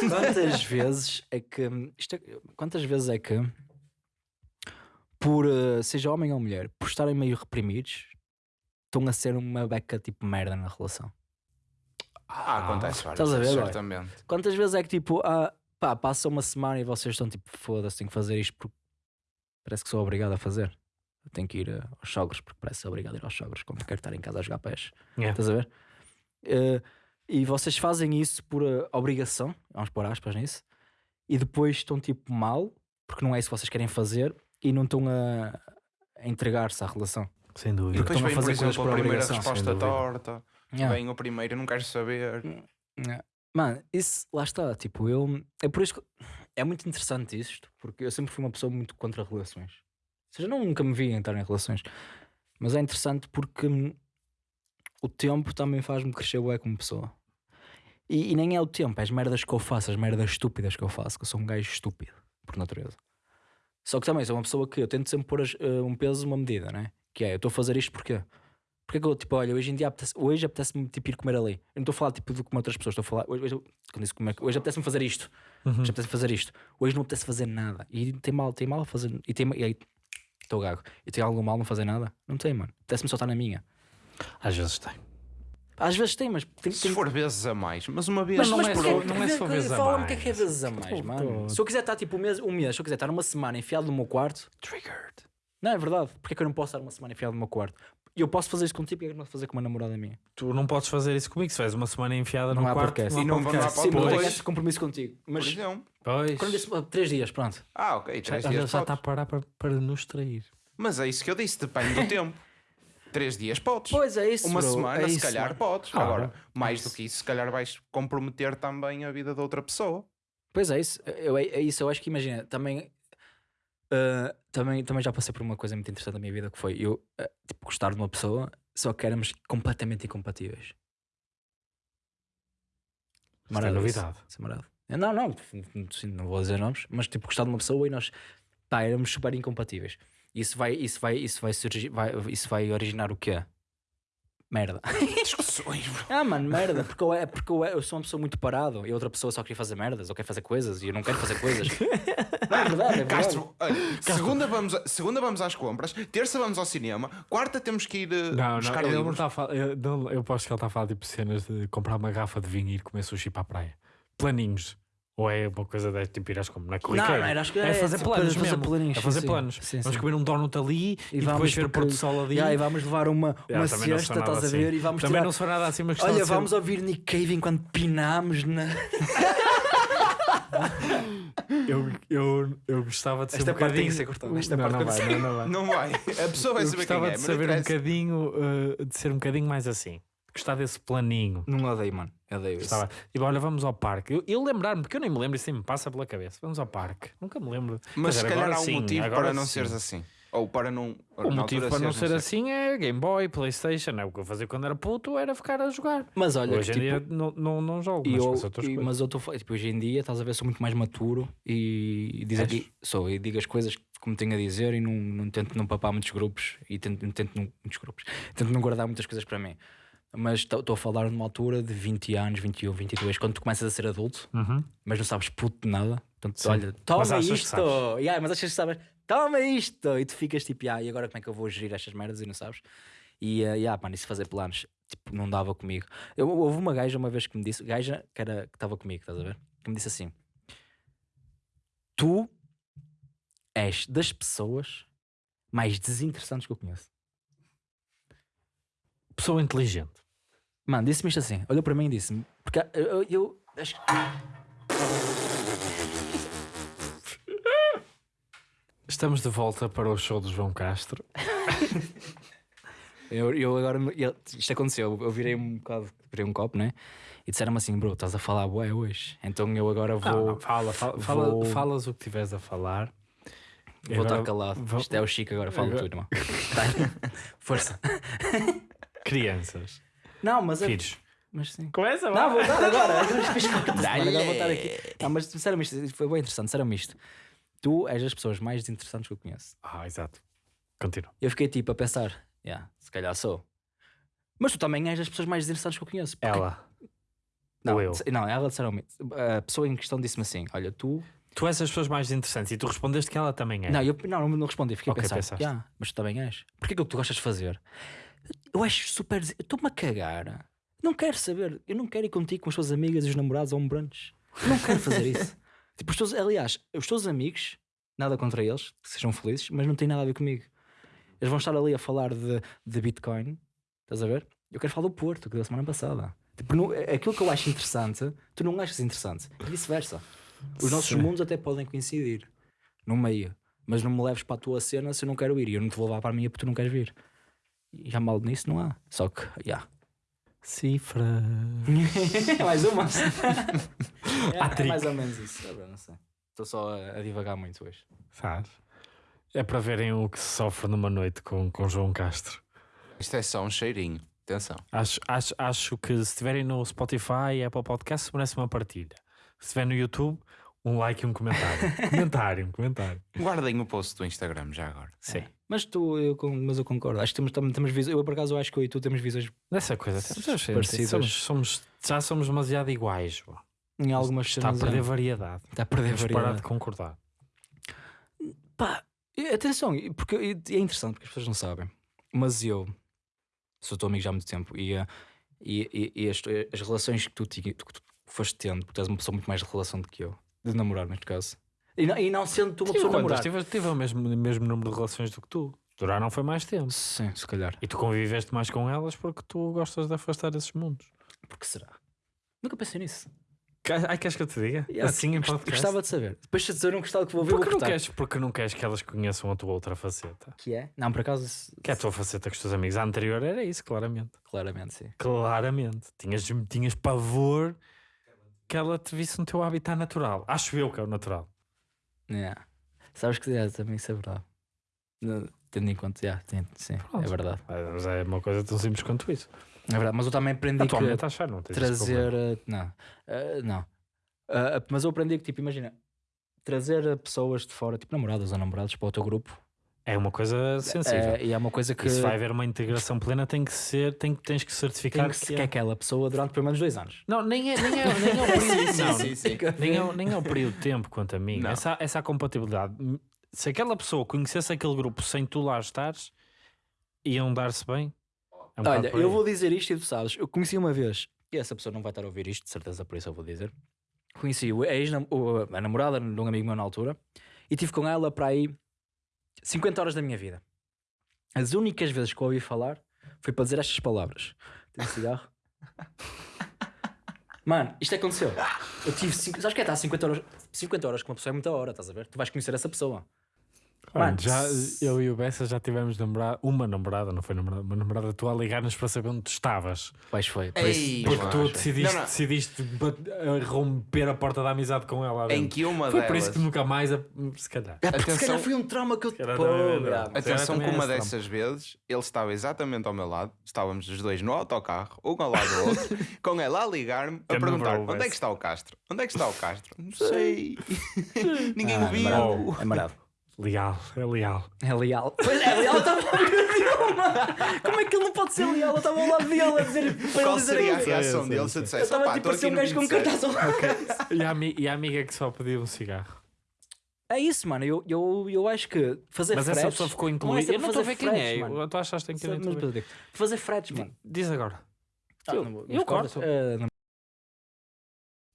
quantas vezes é que isto é- quantas vezes é que por eh, seja homem ou mulher, por estarem meio reprimidos, estão a ser uma beca tipo merda na relação? Ah, acontece várias Estás a ver, certamente. Quantas vezes é que tipo, ah, pá, passa uma semana e vocês estão tipo, foda-se, tenho que fazer isto porque parece que sou obrigado a fazer. Eu tenho que ir eh, aos sogros porque parece ser obrigado a ir aos sogros, como quero estar em casa a jogar pés. Yeah. Estás a ver? Eh, e vocês fazem isso por eh, obrigação, vamos pôr aspas nisso, e depois estão tipo mal, porque não é isso que vocês querem fazer, e não estão a, a entregar-se à relação. Sem dúvida. Porque depois estão a vem, por fazer coisas exemplo, por a primeira obrigação, resposta torta. Yeah. Vem o primeiro, não queres saber. Yeah. Mano, isso lá está. Tipo, eu. É por isso que. É muito interessante isto, porque eu sempre fui uma pessoa muito contra relações. Ou seja, nunca me vi entrar em relações. Mas é interessante porque hum, o tempo também faz-me crescer bué como pessoa. E, e nem é o tempo, é as merdas que eu faço, as merdas estúpidas que eu faço, que eu sou um gajo estúpido, por natureza. Só que também sou uma pessoa que eu tento sempre pôr eh, um peso, uma medida, né? Que é, eu estou a fazer isto porquê? Porque é que eu, tipo, olha, hoje em dia apetece, hoje apetece-me tipo, ir comer ali. Eu não estou a falar tipo de comer outras pessoas, estou a falar, hoje, hoje, quando disse comer, hoje apetece-me fazer isto, Uhum. hoje apetece fazer isto, hoje não apetece fazer nada. E tem mal, tem mal fazer, e tem, e aí, estou gago, e tem algum mal não fazer nada? Não tem, mano. Apetece-me só estar na minha. Às vezes tem. Às vezes tem, mas tem, Se tem for vezes a mais, mas uma vez Mas não é por outra. não é só vezes a Fala-me o que é que é mais. vezes a mais, mano. Se eu quiser estar tipo um mês, um mês, se eu quiser estar uma semana enfiado no meu quarto, Triggered. não é verdade. Porque é que eu não posso estar uma semana enfiado no meu quarto? E eu posso fazer isso contigo, porque é que não posso fazer com uma namorada minha? Tu não podes fazer isso comigo. Se faz uma semana enfiada Não no há quarto, podcast. E não- não há podcast. Sim, mas eu tenho Pois. esse compromisso contigo. Mas exemplo. Pois. quando disse, "Ah, três dias, pronto. Ah, ok, Já, três já, dias já está a parar para, para nos trair. Mas é isso que eu disse, depende do [laughs] tempo. Três dias podes. Pois é isso. Uma bro, semana, é se isso, calhar, mano. podes. Claro. Agora, mais do que isso, se calhar vais comprometer também a vida de outra pessoa. Pois é isso. Eu, é, é isso. Eu acho que imagina, também, ah, também, também já passei por uma coisa muito interessante na minha vida que foi eu ah, tipo, gostar de uma pessoa só que éramos completamente incompatíveis. É Marado isso. novidade. Isso é marado. Não, não, sim, não vou dizer nomes, mas tipo, gostar de uma pessoa e nós pá, éramos super incompatíveis. Isso vai, isso vai, isso vai surgir, vai, isso vai originar o quê? Merda. [laughs] Discussões, bro. Ah, mano, merda, porque eu, é, porque eu, é- eu sou uma pessoa muito parado e a outra pessoa só queria fazer merdas ou quer fazer coisas e eu não quero fazer coisas. [laughs] não, é verdade, é verdade. Castro, olha, segunda vamos, a- segunda vamos às compras, terça vamos ao cinema, quarta temos que ir eh, Não, buscar não, ele não livros. está a falar. Eu, não, eu posso que ele está a falar tipo cenas de comprar uma garrafa de vinho e ir comer sushi para a praia. Planinhos. Ou é uma coisa de tipo ir às compras? Não é Não, não, era, acho que É fazer planos fazer mesmo. planinhos, É fazer sim, planos. sim, vamos sim. comer um donut ali e, depois ver o pôr do sol ali. Yeah, e vamos levar uma, Yeah, uma nada estás a assim. ver? E vamos Também tirar... não sou nada assim, mas gostava Olha, de ser- vamos ouvir Nick Cave enquanto pinamos na. [laughs] eu, eu, eu gostava de ser Esta um parte tem bocadinho. que ser cortada, esta não, parte não tem vai, não, não vai. [laughs] Não vai. A pessoa vai Eu saber quem gostava é. de mas saber um bocadinho, uh, de ser um bocadinho mais assim. Gostar desse planinho. Não odeio, mano. Eu odeio isso. Gostava. Tipo, olha, vamos ao parque. Eu, eu lembrar-me, porque eu nem me lembro, isso nem me passa pela cabeça. Vamos ao parque. Nunca me lembro. Mas se agora calhar há um sim, motivo agora para não sim. seres assim. Ou para não. O motivo para não ser sei. assim é Game Boy, Playstation. É o que eu fazia quando era puto, era ficar a jogar. Mas olha, Hoje em tipo, dia não, não, não jogo, E mas eu, e- mas eu estou tipo, hoje em dia, estás a ver, sou muito mais maturo e, diz És? aqui, sou, e digo as coisas como tenho a dizer e não, não tento não papar muitos grupos e tento, não tento não, muitos grupos, tento não guardar muitas coisas para mim. Mas estou a falar numa altura de 20 anos, 21, 22, quando tu começas a ser adulto, Uhum. mas não sabes puto de nada. Portanto, Sim. olha, toma isto! Yeah, mas achas que sabes, toma isto! E tu ficas tipo, ah, e agora como é que eu vou gerir estas merdas e não sabes? E, uh, yeah, mano, isso fazer planos, tipo, não dava comigo. Eu, houve uma gaja uma vez que me disse, gaja que estava comigo, estás a ver? Que me disse assim: Tu és das pessoas mais desinteressantes que eu conheço. Pessoa inteligente. Mano, disse-me isto assim, olhou para mim e disse-me, porque eu, eu, eu acho. Estamos de volta para o show do João Castro. [laughs] Eu, eu agora, eu- isto aconteceu, eu virei um bocado, virei um copo, né? E disseram-me assim, bro, estás a falar bué hoje. Então eu agora vou, Não, não, fala, fala, fala- vou- falas o que tiveres a falar. vou estar calado. vou- Isto é o Chico agora, fala Agora- tu, irmão. Tá? [laughs] Força. Crianças, Não, mas é. filhos. Mas sim. Começa, Não, vou dar agora. [laughs] Agora vou estar aqui. Não, mas disseram-me isto, foi bem interessante. Disseram-me isto. Tu és das pessoas mais desinteressantes que eu conheço. Ah, exato. Continua. Eu fiquei tipo a pensar, yeah, se calhar sou. Mas tu também és das pessoas mais desinteressantes que eu conheço. porque- Ela. Não, ou eu. não, ela disseram-me. A pessoa em questão disse-me assim: Olha, tu. Tu és as pessoas mais interessantes e tu respondeste que ela também é. Não, eu não, não, respondi, fiquei Ok, a pensar. pensaste. "Ya, mas tu também és. Porquê que é o que tu gostas de fazer? Eu acho super. estou-me a cagar. Não quero saber. Eu não quero ir contigo com as tuas amigas e os namorados a um brunch. Eu não quero fazer isso. [laughs] tipo, os teus, aliás, os teus amigos, nada contra eles, que sejam felizes, mas não tem nada a ver comigo. Eles vão estar ali a falar de, de Bitcoin, estás a ver? Eu quero falar do Porto, que da semana passada. Tipo, não- aquilo que eu acho interessante, tu não achas interessante. E vice-versa. Os nossos Sim. mundos até podem coincidir no meio, mas não me leves para a tua cena se eu não quero ir e eu não te vou levar para a minha porque tu não queres vir. Já mal nisso não há. Só que, já. Cifra. [laughs] mais uma. [laughs] é, Há é mais ou menos isso. é bem, não sei. Estou só a, a divagar muito hoje. Sabes? É para verem o que se sofre numa noite com, com João Castro. Isto é só um cheirinho. Atenção. Acho, acho, acho que se estiverem no Spotify e Apple Podcast, merece uma partilha. Se estiver no YouTube, um like e um comentário. [laughs] comentário, um comentário. Guardem o post do Instagram já agora. Sim. Mas tu, eu, mas eu concordo. Acho que temos, tam- temos visões. Eu, por acaso, acho que eu e tu temos visões Nessa coisa, temos, Parecidas. somos, somos, já somos demasiado iguais. João. em algumas Está a cenas, perder é. variedade. Está a perder Vamos parar variedade. de concordar. Pá, atenção, porque é interessante porque as pessoas não sabem. Mas eu sou teu amigo já há muito tempo e, eh, e, e- e as, as relações que tu, que tu foste tendo, porque tu és uma pessoa muito mais de relação do que eu, de namorar, neste caso. E não, e não sendo tu uma Tive, pessoa namorar. tive, tive o mesmo, mesmo número de relações do que tu. Duraram foi mais tempo. Sim, se calhar. E tu conviveste mais com elas porque tu gostas de afastar esses mundos. Por que será? Nunca pensei nisso. Ai, queres que eu te diga? Yeah, assim em podcast? Gostava de saber. Depois de dizer um gostava que vou ouvir, Porque vou não, queres, porque não queres que elas conheçam a tua outra faceta? Que é? Não, por acaso, Que é a tua faceta com os teus amigos. A anterior era isso, claramente. claramente, sim. Claramente. Tinhas, tinhas pavor que ela te visse no teu habitat natural. Acho eu que é o natural. Yeah. Sabes que é, também isso é verdade. Não, tendo em conta, yeah, sim, sim, é Pronto. verdade. Mas é uma coisa tão simples quanto isso. É verdade, mas eu também aprendi que Atualmente achar, não tens esse trazer. problema. Não, uh, não. Uh, mas eu aprendi que, tipo, imagina, trazer pessoas de fora, tipo namoradas ou namorados, para o teu grupo. É uma coisa sensível. É, e é uma coisa que, E se vai haver uma integração plena, tem que ser, tem, tens que certificar que, que, que é é. aquela pessoa durante pelo menos dois anos. Não, nem é, nem é, nem é o [laughs] período. Sim, não, sim, sim. Nem, é, o- nem é o período de tempo quanto a mim. Não. Essa, essa compatibilidade. Se aquela pessoa conhecesse aquele grupo sem tu lá estares, iam dar-se bem. É um Olha, eu vou dizer isto e tu sabes, eu conheci uma vez, e essa pessoa não vai estar a ouvir isto, de certeza, por isso eu vou dizer. Conheci ex o- a namorada de um amigo meu na altura e tive com ela para aí 50 horas da minha vida. As únicas vezes que eu ouvi falar foi para dizer estas palavras: Tem cigarro? Mano, isto aconteceu. Eu tive. Cinco, sabes que é estar 50 horas, 50 horas com uma pessoa é muita hora, estás a ver? Tu vais conhecer essa pessoa. Mano, já, eu e o Bessa já tivemos namorada, uma namorada, não foi namorada, uma namorada tua a ligar-nos para saber onde tu estavas. Pois foi. Por Ei, isso, Porque tu decidiste, Não, não. decidiste romper a porta da amizade com ela. Em que uma Foi delas. por isso que nunca mais, a- se calhar. É porque se Atenção- calhar foi um trauma que eu. mas- Atenção que uma dessas vezes ele estava exatamente ao meu lado, estávamos os dois no autocarro, um ao lado do outro, [laughs] com ela a ligar-me a perguntar: onde é que está o Castro? Onde é que está o Castro? Não sei. [laughs] Ninguém Ah, o é viu. marado, É marado. Leal, é leal. É leal. Pois é, leal estava ao lado dele, mano. Como é que ele não pode ser leal? Eu estava ao lado dele a dizer para Qual ele dizer seria a reação dele se eu dissesse: Eu estava "Opá, tipo estou a ser um gajo com 27." cartaz ao lado. E a, ami- e a amiga que só pediu um cigarro. É isso, mano. Eu, eu, eu acho que fazer Mas fretes... essa pessoa ficou é incluída. Eu não estou a ver quem fretes, é. mano. Tu achaste que mas eu digo, Fazer fretes, mano. Diz agora. Ah, Eu- não vou- eu corto. Ah, não-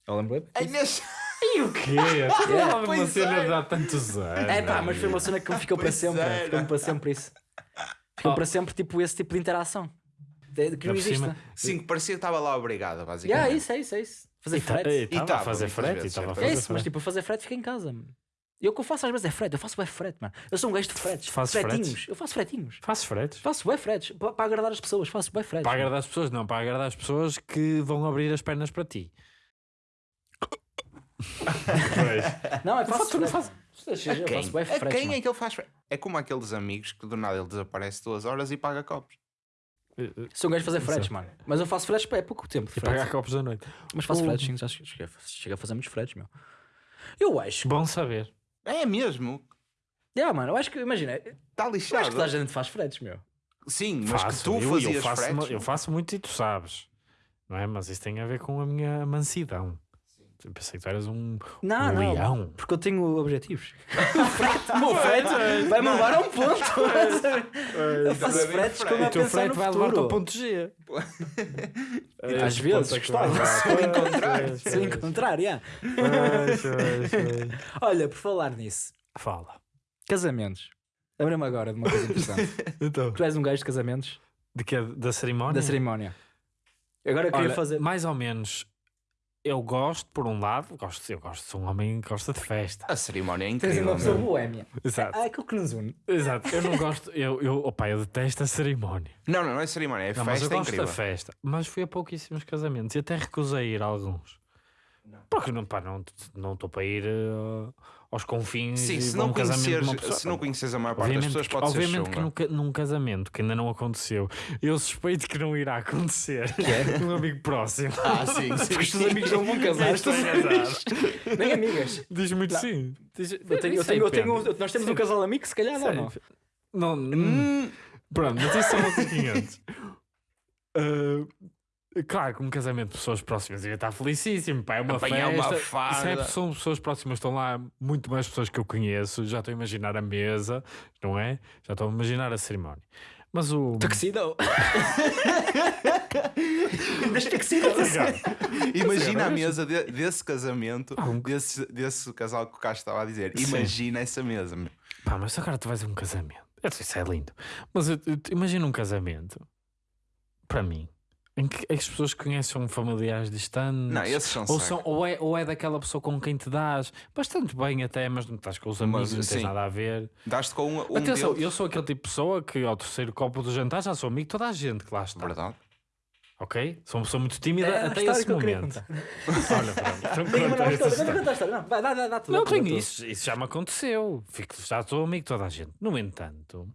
Eu lembro. A Inês- E o quê? [laughs] É, uma pois cena é. de há tantos anos. É pá, mas foi uma cena que me ficou para sempre. Ficou-me para sempre isso. Ficou Oh. para sempre, tipo, esse tipo de interação. De- Que não cima- existe. Sim, que parecia que estava lá obrigada, Yeah, basicamente. é isso, é isso, é isso. Fazer E tá- fretes. e Estava a tava, fazer frete. estava a fazer É isso, mas frete. tipo, fazer frete fica em casa. mano. E o que eu faço às vezes é frete. Eu faço bem frete, mano. Eu sou um gajo de fretes. Fazes fretinhos. fretes? Eu faço fretinhos. Faço fretes. Faço bem fretes. Para, agradar as pessoas. Faço bem fretes. Para agradar as pessoas, não. Para agradar as pessoas que vão abrir as pernas para ti. Pois. Não, é faço tu não Eu Quem? faço bem A quem mano. é que ele faz? É como aqueles amigos que do nada ele desaparece duas horas e paga copos. Sou um gajo de fazer fretes, Sim. mano. Mas eu faço fretes para é pouco tempo. E pagar copos da noite. Mas faço O- fretes, sim. Já cheguei, a- fazer muitos fretes, meu. Eu acho. Bom saber. É mesmo? Yeah, mano, eu acho que, imagina, eu Está acho que lixado. toda a gente faz fretes, meu. Sim, mas Faço. que tu eu, fazias eu faço, fretes. Eu faço muito e tu sabes. Não é? Mas isso tem a ver com a minha mansidão. Eu pensei que tu eras um, Não, um não. leão. Porque eu tenho objetivos. [laughs] o frete, o meu frete vai-me levar a um ponto. [laughs] eu faço fretes frete. como a O teu frete vai levar-te ao ponto G. Às vezes, gostava. Se eu encontrar. Se eu encontrar, yeah. [laughs] Olha, por falar nisso, Fala. casamentos. Lembra-me agora de uma coisa interessante. Então. tu és um gajo de casamentos, De que, da cerimónia? da cerimónia. Agora eu queria Olha, fazer. mais ou menos. Eu gosto, por um lado, gosto, eu gosto de ser um homem que gosta de festa. A cerimónia é Tens incrível. uma pessoa boémia. Exato. Ah, aquilo que nos une. Exato. Eu não gosto, eu, eu, opa, eu detesto a cerimónia. Não, não, não é cerimónia, é Não, mas eu festa é gosto incrível. da festa. Mas fui a pouquíssimos casamentos e até recusei ir a alguns. Porque não estou não, não estou para ir eh, aos confins Sim, e se não, um casamento de uma conheces, pessoa. se não conheces a maior parte das Obviamente, pessoas, que, pode ser obviamente que chunga. num, ca- num casamento que ainda não aconteceu, eu suspeito que não irá acontecer. [laughs] um amigo próximo. Ah, sim, Porque os sim. teus amigos não vão casar. Estão estás a. [laughs] Nem amigas. Diz muito sim. Diz- Eu tenho, eu tenho, eu tenho, nós temos um casal amigo, se calhar não. não. Não, Hum, Pronto, mas isso são outros 500. [laughs] Ah, claro que um casamento de pessoas próximas ia estar felicíssimo. Pá, é uma Apanhar festa. uma Se é- farda. são pessoas próximas, estão lá muito mais pessoas que eu conheço. Já estou a imaginar a mesa, não é? Já estou a imaginar a cerimónia. Mas o. Tuxedo. [laughs] Das tuxedo. Imagina a mesa de- desse casamento, Ah, um- desse, desse casal que o Castro estava a dizer. Sim. Imagina essa mesa. meu. Pá, mas agora tu vais a um casamento. Eu sei, Isso é lindo. Mas imagina um casamento, para mim, em que as pessoas conhecem familiares distantes. Não, esses são Ou, são, ou, é, ou é daquela pessoa com quem te dás bastante bem até, mas não estás com os amigos, Mas, não tens sim. nada a ver. Daste com um, um Atenção, deles. eu sou aquele tipo de pessoa que ao terceiro copo do jantar já sou amigo de toda a gente que lá está. Verdade. Ok? Sou uma pessoa muito tímida É até esse que momento. [laughs] Olha, pronto. [laughs] Então história, a história. Não, vai, dá, dá, dá tudo. Não tudo, tenho dá isso, isso já me aconteceu. Fico, já sou amigo de toda a gente. No entanto,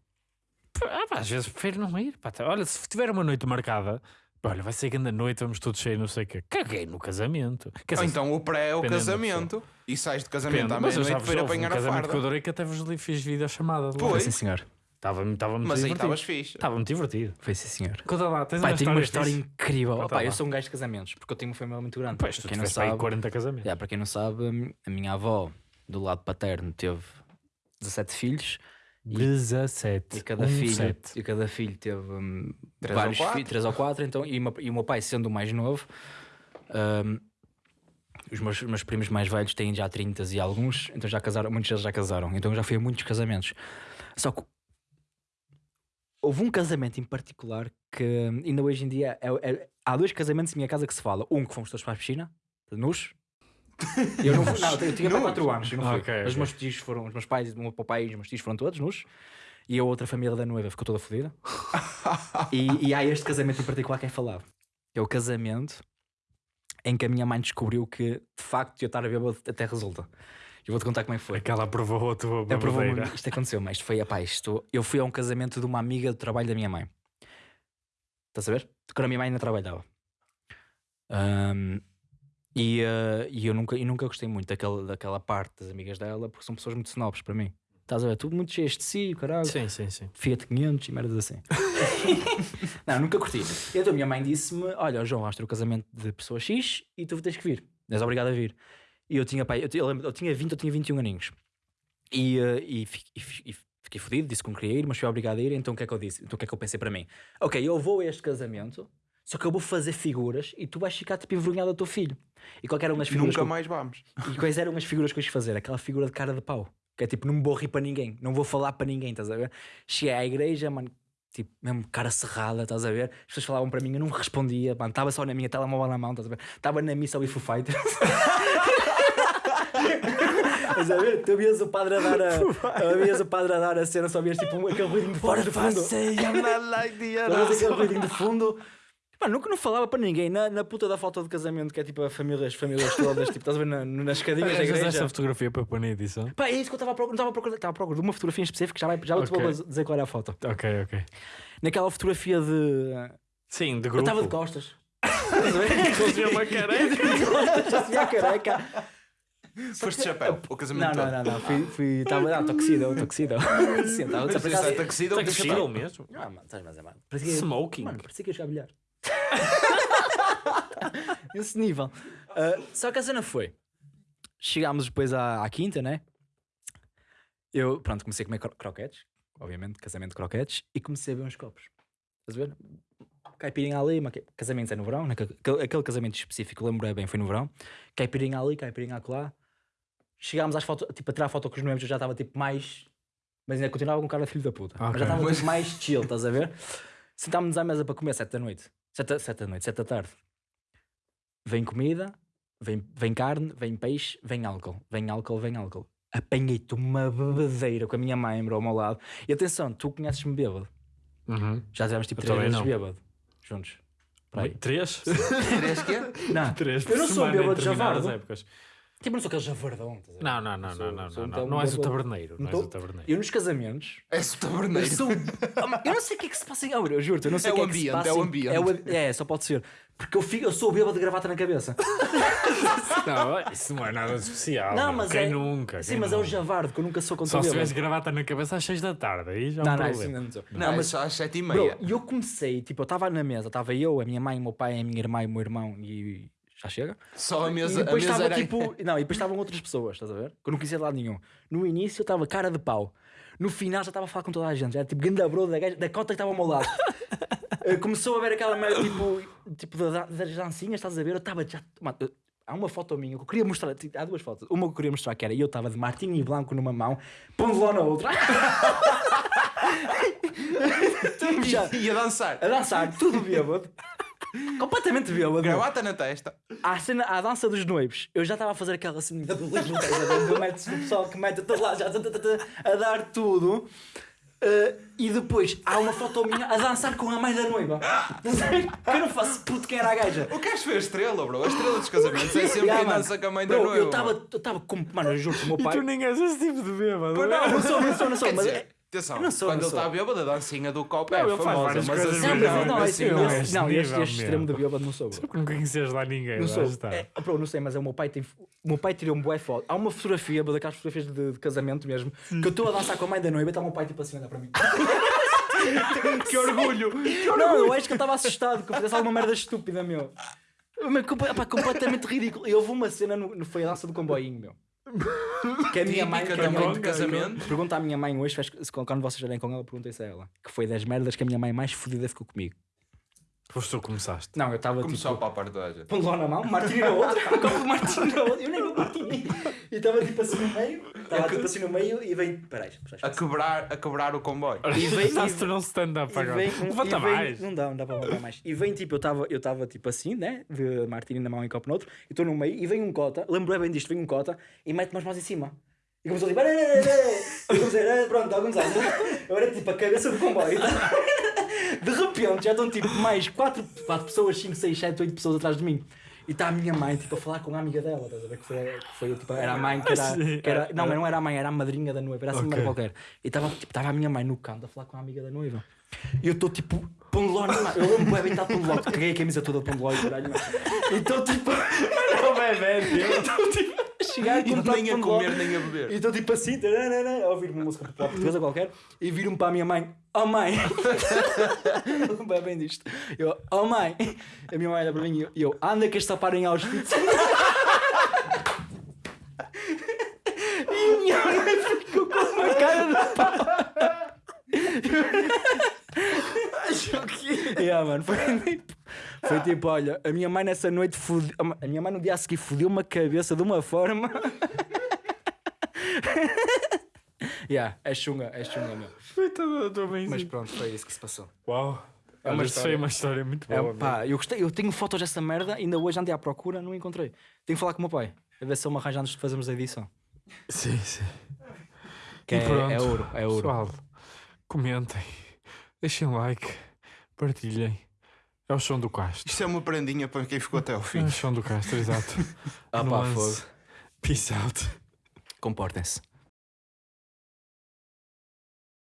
Ah, pá, às vezes prefiro não ir. Pá, olha, se tiver uma noite marcada, olha, vai ser grande noite, vamos todos cheios, não sei o quê. Caguei no casamento. Quer Ou dizer, então o pré é o casamento e sais de casamento à mas eu já meia-noite para ir houve um apanhar a casamento que eu farda. adorei que até vos li fiz vídeo chamada. Pois. Foi sim, senhor. Estava estava muito Mas aí divertido. estavas fixe. Estava muito divertido. Foi sim, senhor. Conta lá, tens Pai, uma tenho uma história fixe? incrível. Conta eu sou um gajo de casamentos, porque eu tenho uma família muito grande. Pois, tu para quem não tiveste aí sabe, 40 casamentos. Para quem não sabe, a minha avó, do lado paterno, teve 17 filhos 17. e cada, um filho, sete. e cada filho teve hum, Três vários filhos, 3 ou 4. Então, e, o meu- e o meu pai, sendo o mais novo, hum, os meus, meus primos mais velhos têm já 30 e alguns, então já casaram, muitos deles já casaram. Então já fui a muitos casamentos. Só que houve um casamento em particular que hum, ainda hoje em dia é- é- há dois casamentos em minha casa que se fala. Um que fomos todos para a piscina, nus. Eu não fui, não, eu tinha para 4 anos, eu não fui. Ok, Mas os ok. meus tios foram, os meus pais, o meu papai e os meus tios foram todos nus. E a outra família da noiva ficou toda fodida. [laughs] e, e há este casamento em particular que é falado. É o casamento em que a minha mãe descobriu que de facto eu estar a bêbado até resulta. Eu vou-te contar como é que foi. Aquela aprovou a tua babadeira. isto aconteceu, mas isto foi, epá, isto, eu fui a um casamento de uma amiga do trabalho da minha mãe. Estás a ver? Quando a minha mãe ainda trabalhava. Ahm, e, eh, e eu nunca, e nunca gostei muito daquela, daquela parte das amigas dela, porque são pessoas muito snobs para mim. Estás a ver? Tudo muito cheias de si, caralho. Sim, sim, sim. Fiat 500 e merdas assim. [laughs] não, nunca curti. Então a minha mãe disse-me: Olha, João, vais ter o casamento de pessoa X e tu tens que vir. És obrigado a vir. E eu tinha, pai, eu, eu eu tinha 20 ou tinha 21 aninhos. E, eh, e, e e fiquei fodido, disse que não queria ir, mas fui obrigado a ir. Então o que é que eu disse? Então o que é que eu pensei para mim? Ok, eu vou a este casamento, só que eu vou fazer figuras e tu vais ficar tipo envergonhado do teu filho. E qual eram as figuras? Nunca eu- mais vamos. e quais eram as figuras que eu quis fazer? Aquela figura de cara de pau. Que é tipo, não me vou rir para ninguém, não vou falar para ninguém, estás a ver? Cheguei à igreja, mano, tipo, mesmo cara cerrada, estás a ver? As pessoas falavam para mim, eu não respondia, mano, estava só na minha telemóvel na mão, estás a ver? Estava na missa ao Foo Fighters. [laughs] Estás a ver? Tu vias o padre a dar a, vias o padre a dar a cena, só vias tipo aquele ruidinho de fora de fundo. [laughs] Só vias aquele ruidinho de fundo. Pá, nunca não falava para ninguém. Na, na puta da foto de casamento, que é tipo a família, as famílias todas, tipo, estás a ver na, nas da Arranjas igreja. essa fotografia para pôr na edição? Pá, é isso que eu estava a procurar. Estava a procurar, estava a procurar de uma fotografia em específico, já, vai, já Ok. te vou dizer qual era a foto. Ok, ok. Naquela fotografia de. Sim, de Eu grupo. [laughs] estava de costas. Estás a uma careca. Já tinha a careca. Foste de chapéu, o Não, casamento não, todo. não, não. Fui. fui estava. Não, toxida, toxida. Sim, estava Mas a é de chapéu? mesmo. Ah, mano, estás mais Smoking. Mano, parecia que ia jogar bilhar. [laughs] Esse nível. Ah, só que a cena foi. Chegámos depois à, à quinta, né? Eu, pronto, comecei a comer cro- croquetes. Obviamente, casamento de croquetes. E comecei a ver uns copos. Estás a ver? Caipirinha ali, uma... ca- casamento é no verão, né? aquele, casamento específico, lembro bem, foi no verão. Caipirinha ali, caipirinha acolá. Chegámos às fotos, tipo, a tirar foto com os noivos, eu já estava tipo mais. Mas ainda continuava com cara de filho da puta. Mas Ok. já estava Mas- tipo, mais chill, estás a ver? Sentámos-nos à mesa para comer sete da noite. Sete, da- sete da noite, sete da tarde. Vem comida, vem, vem carne, vem peixe, vem álcool. Vem álcool, vem álcool. Apanhei-te uma bebedeira com a minha mãe, bro, ao meu lado. E atenção, tu conheces-me bêbado. Uhum. Já tivemos tipo Eu três vezes não. bêbado. Juntos. Para aí. Três? Três quê? [laughs] Não, Três eu não sou semana em bêbado de determinadas javardo. épocas. Tipo, eu não sou aquele javardão. estás a ver? Não, não, não, Sou- não, não, sou não, então não. Não és o taberneiro. Não Não és o taberneiro. Eu nos casamentos. És o Eu taberneiro. sou. Ah, eu não sei o que é que se passa em. Ah, eu juro, eu não sei É o que o é que se ambiente, passa. é o ambiente. É, o- é, só pode ser. Porque eu, fico, eu sou bêbado de gravata na cabeça. [laughs] Não, isso não é nada de especial. Não, mas quem é- nunca? Sim, quem mas é o nunca? javardo, que eu nunca sou contra Só se tivesse gravata na cabeça às 6 da tarde, aí já é um Não, não, isso problema. ainda não sou. Não, mas só às sete e Bro, meia. e eu comecei, tipo, eu estava na mesa, estava eu, a minha mãe, o meu pai, a minha irmã e o meu irmão e já chega. Só a E mesa, a depois mesa estava tipo, não, e depois estavam outras pessoas, estás a ver? Que eu não conhecia de lado nenhum. No início eu estava cara de pau. No final já estava a falar com toda a gente, já era tipo ganda bro da, gaja- da cota que estava ao meu lado. [laughs] Eh, Começou a ver aquela merda tipo, tipo da- das dancinhas, estás a ver? Eu estava já. Mano, eu- há uma foto minha que eu queria mostrar, tipo, há duas fotos. Uma que eu queria mostrar que era eu estava de martini branco numa mão, pondo na outra. [laughs] [laughs] já, E a dançar. a dançar, tudo bêbado. Completamente bêbado. Gravata na testa. À, cena, à dança dos noivos, eu já estava a fazer aquela cena da? Do mete-se o pessoal que mete todo lá, já tá, tá, tá, tá, a dar tudo. Uh, e depois há uma foto minha a dançar com a mãe da noiva. [laughs] Que eu não faço puto quem era a gaja. O gajo foi a estrela, bro. A estrela dos casamentos é sempre [laughs] Yeah, quem mano. dança com a mãe da Bro, noiva. Eu estava eu estava com. Mano, eu juro que o meu E pai. tu nem és esse tipo de bêbado. Pois não é? não, Não sou, não sou, não sou. Quer Mas dizer, é- Atenção, Eu não sou, quando não ele está bêbado, a dancinha do copo Não, é ele faz famosa, várias mas coisas assim, Não, Não, não, não, esse, não, não, este, nível, este meu. extremo de bêbado não sou. bro. [laughs] Porque não conheces lá ninguém, Não sou. está. É, bro, não sei, mas é o meu pai tem. O meu pai tirou um bué foto. Há uma fotografia, daquelas fotografias de, de casamento mesmo, que eu estou a dançar com a mãe da noiva e está o meu pai tipo assim a olhar para mim. [laughs] que orgulho! Não, eu acho que ele estava assustado que eu fizesse alguma merda estúpida, meu. Mas, pá, completamente ridículo. E houve uma cena, no, no- foi a dança do comboinho, meu. [laughs] Que a minha mãe. Típica que a da minha mãe de casamento. Pergunta à minha mãe hoje, quando vocês estiverem com ela, perguntem se a ela. Que foi das merdas que a minha mãe mais fodida ficou comigo. Foste tu que começaste. Não, eu estava Começou tipo. para a parte da gente. Lá na mão, Martini na outra, [laughs] um copo de Martini na outra, eu nem vou Martini. E estava tipo assim no meio, estava tipo assim no meio e vem. Peraí, peraí. A quebrar, a quebrar o comboio. E vem- Estás e- a tornar um stand-up agora. vem, Levanta e vem- mais. Não dá, não dá para levantar mais. E vem tipo, eu estava eu tava, tipo assim, né? De martini na mão e copo no outro, e estou no meio, e vem um cota, lembro bem disto, vem um cota e mete umas mãos em cima. E começou tipo, [laughs] e comecei, "Ah, pronto, alguns anos. Eu era tipo a cabeça do comboio. [laughs] De repente já estão tipo mais 4, quatro pessoas, 5, 6, 7, 8 pessoas atrás de mim. E está a minha mãe tipo, a falar com a amiga dela, estás a ver? Que foi, que foi tipo, era a mãe que era. Sim, Que era não, mas não era a mãe, era a madrinha da noiva, era assim Ok. uma qualquer. E estava tipo, tava a minha mãe no canto a falar com a amiga da noiva. E eu estou tipo, Pondeló, não, eu lembro bem, estar Pondeló, caguei a camisa toda de Pondeló e caralho. E estou tipo, [laughs] Não, bebê, estou tipo, chegar E de nem a comer, nem a E beber. estou tipo assim, tararara, a ouvir uma música popular portuguesa qualquer, e viro-me para a minha mãe, oh mãe, [laughs] bem, bem disto, eu, oh mãe, a minha mãe olha para mim e eu, anda que este tapar em Auschwitz. [laughs] e a minha mãe ficou com uma cara de pau. [laughs] Yeah, mano, foi [laughs] tipo, foi tipo, olha, a minha mãe nessa noite fudeu, a minha mãe no dia a seguir fudeu uma cabeça de uma forma. [laughs] yeah, é chunga, é chunga, meu. Mãe. Mas pronto, foi isso que se passou. Uau. É uma foi história. uma história muito É, boa. pá, eu gostei, eu tenho fotos dessa merda, ainda hoje andei à procura, não encontrei. Tenho que falar com o meu pai, a ver se ele me arranja antes de fazermos a edição. Sim, sim. Que E é, pronto. é ouro, é ouro. Pessoal, comentem, deixem like, partilhem. É o som do Castro. Isto é uma prendinha para quem ficou até ao É fim. o som do Castro, exato. Ah, pá, fogo. Peace out. Comportem-se.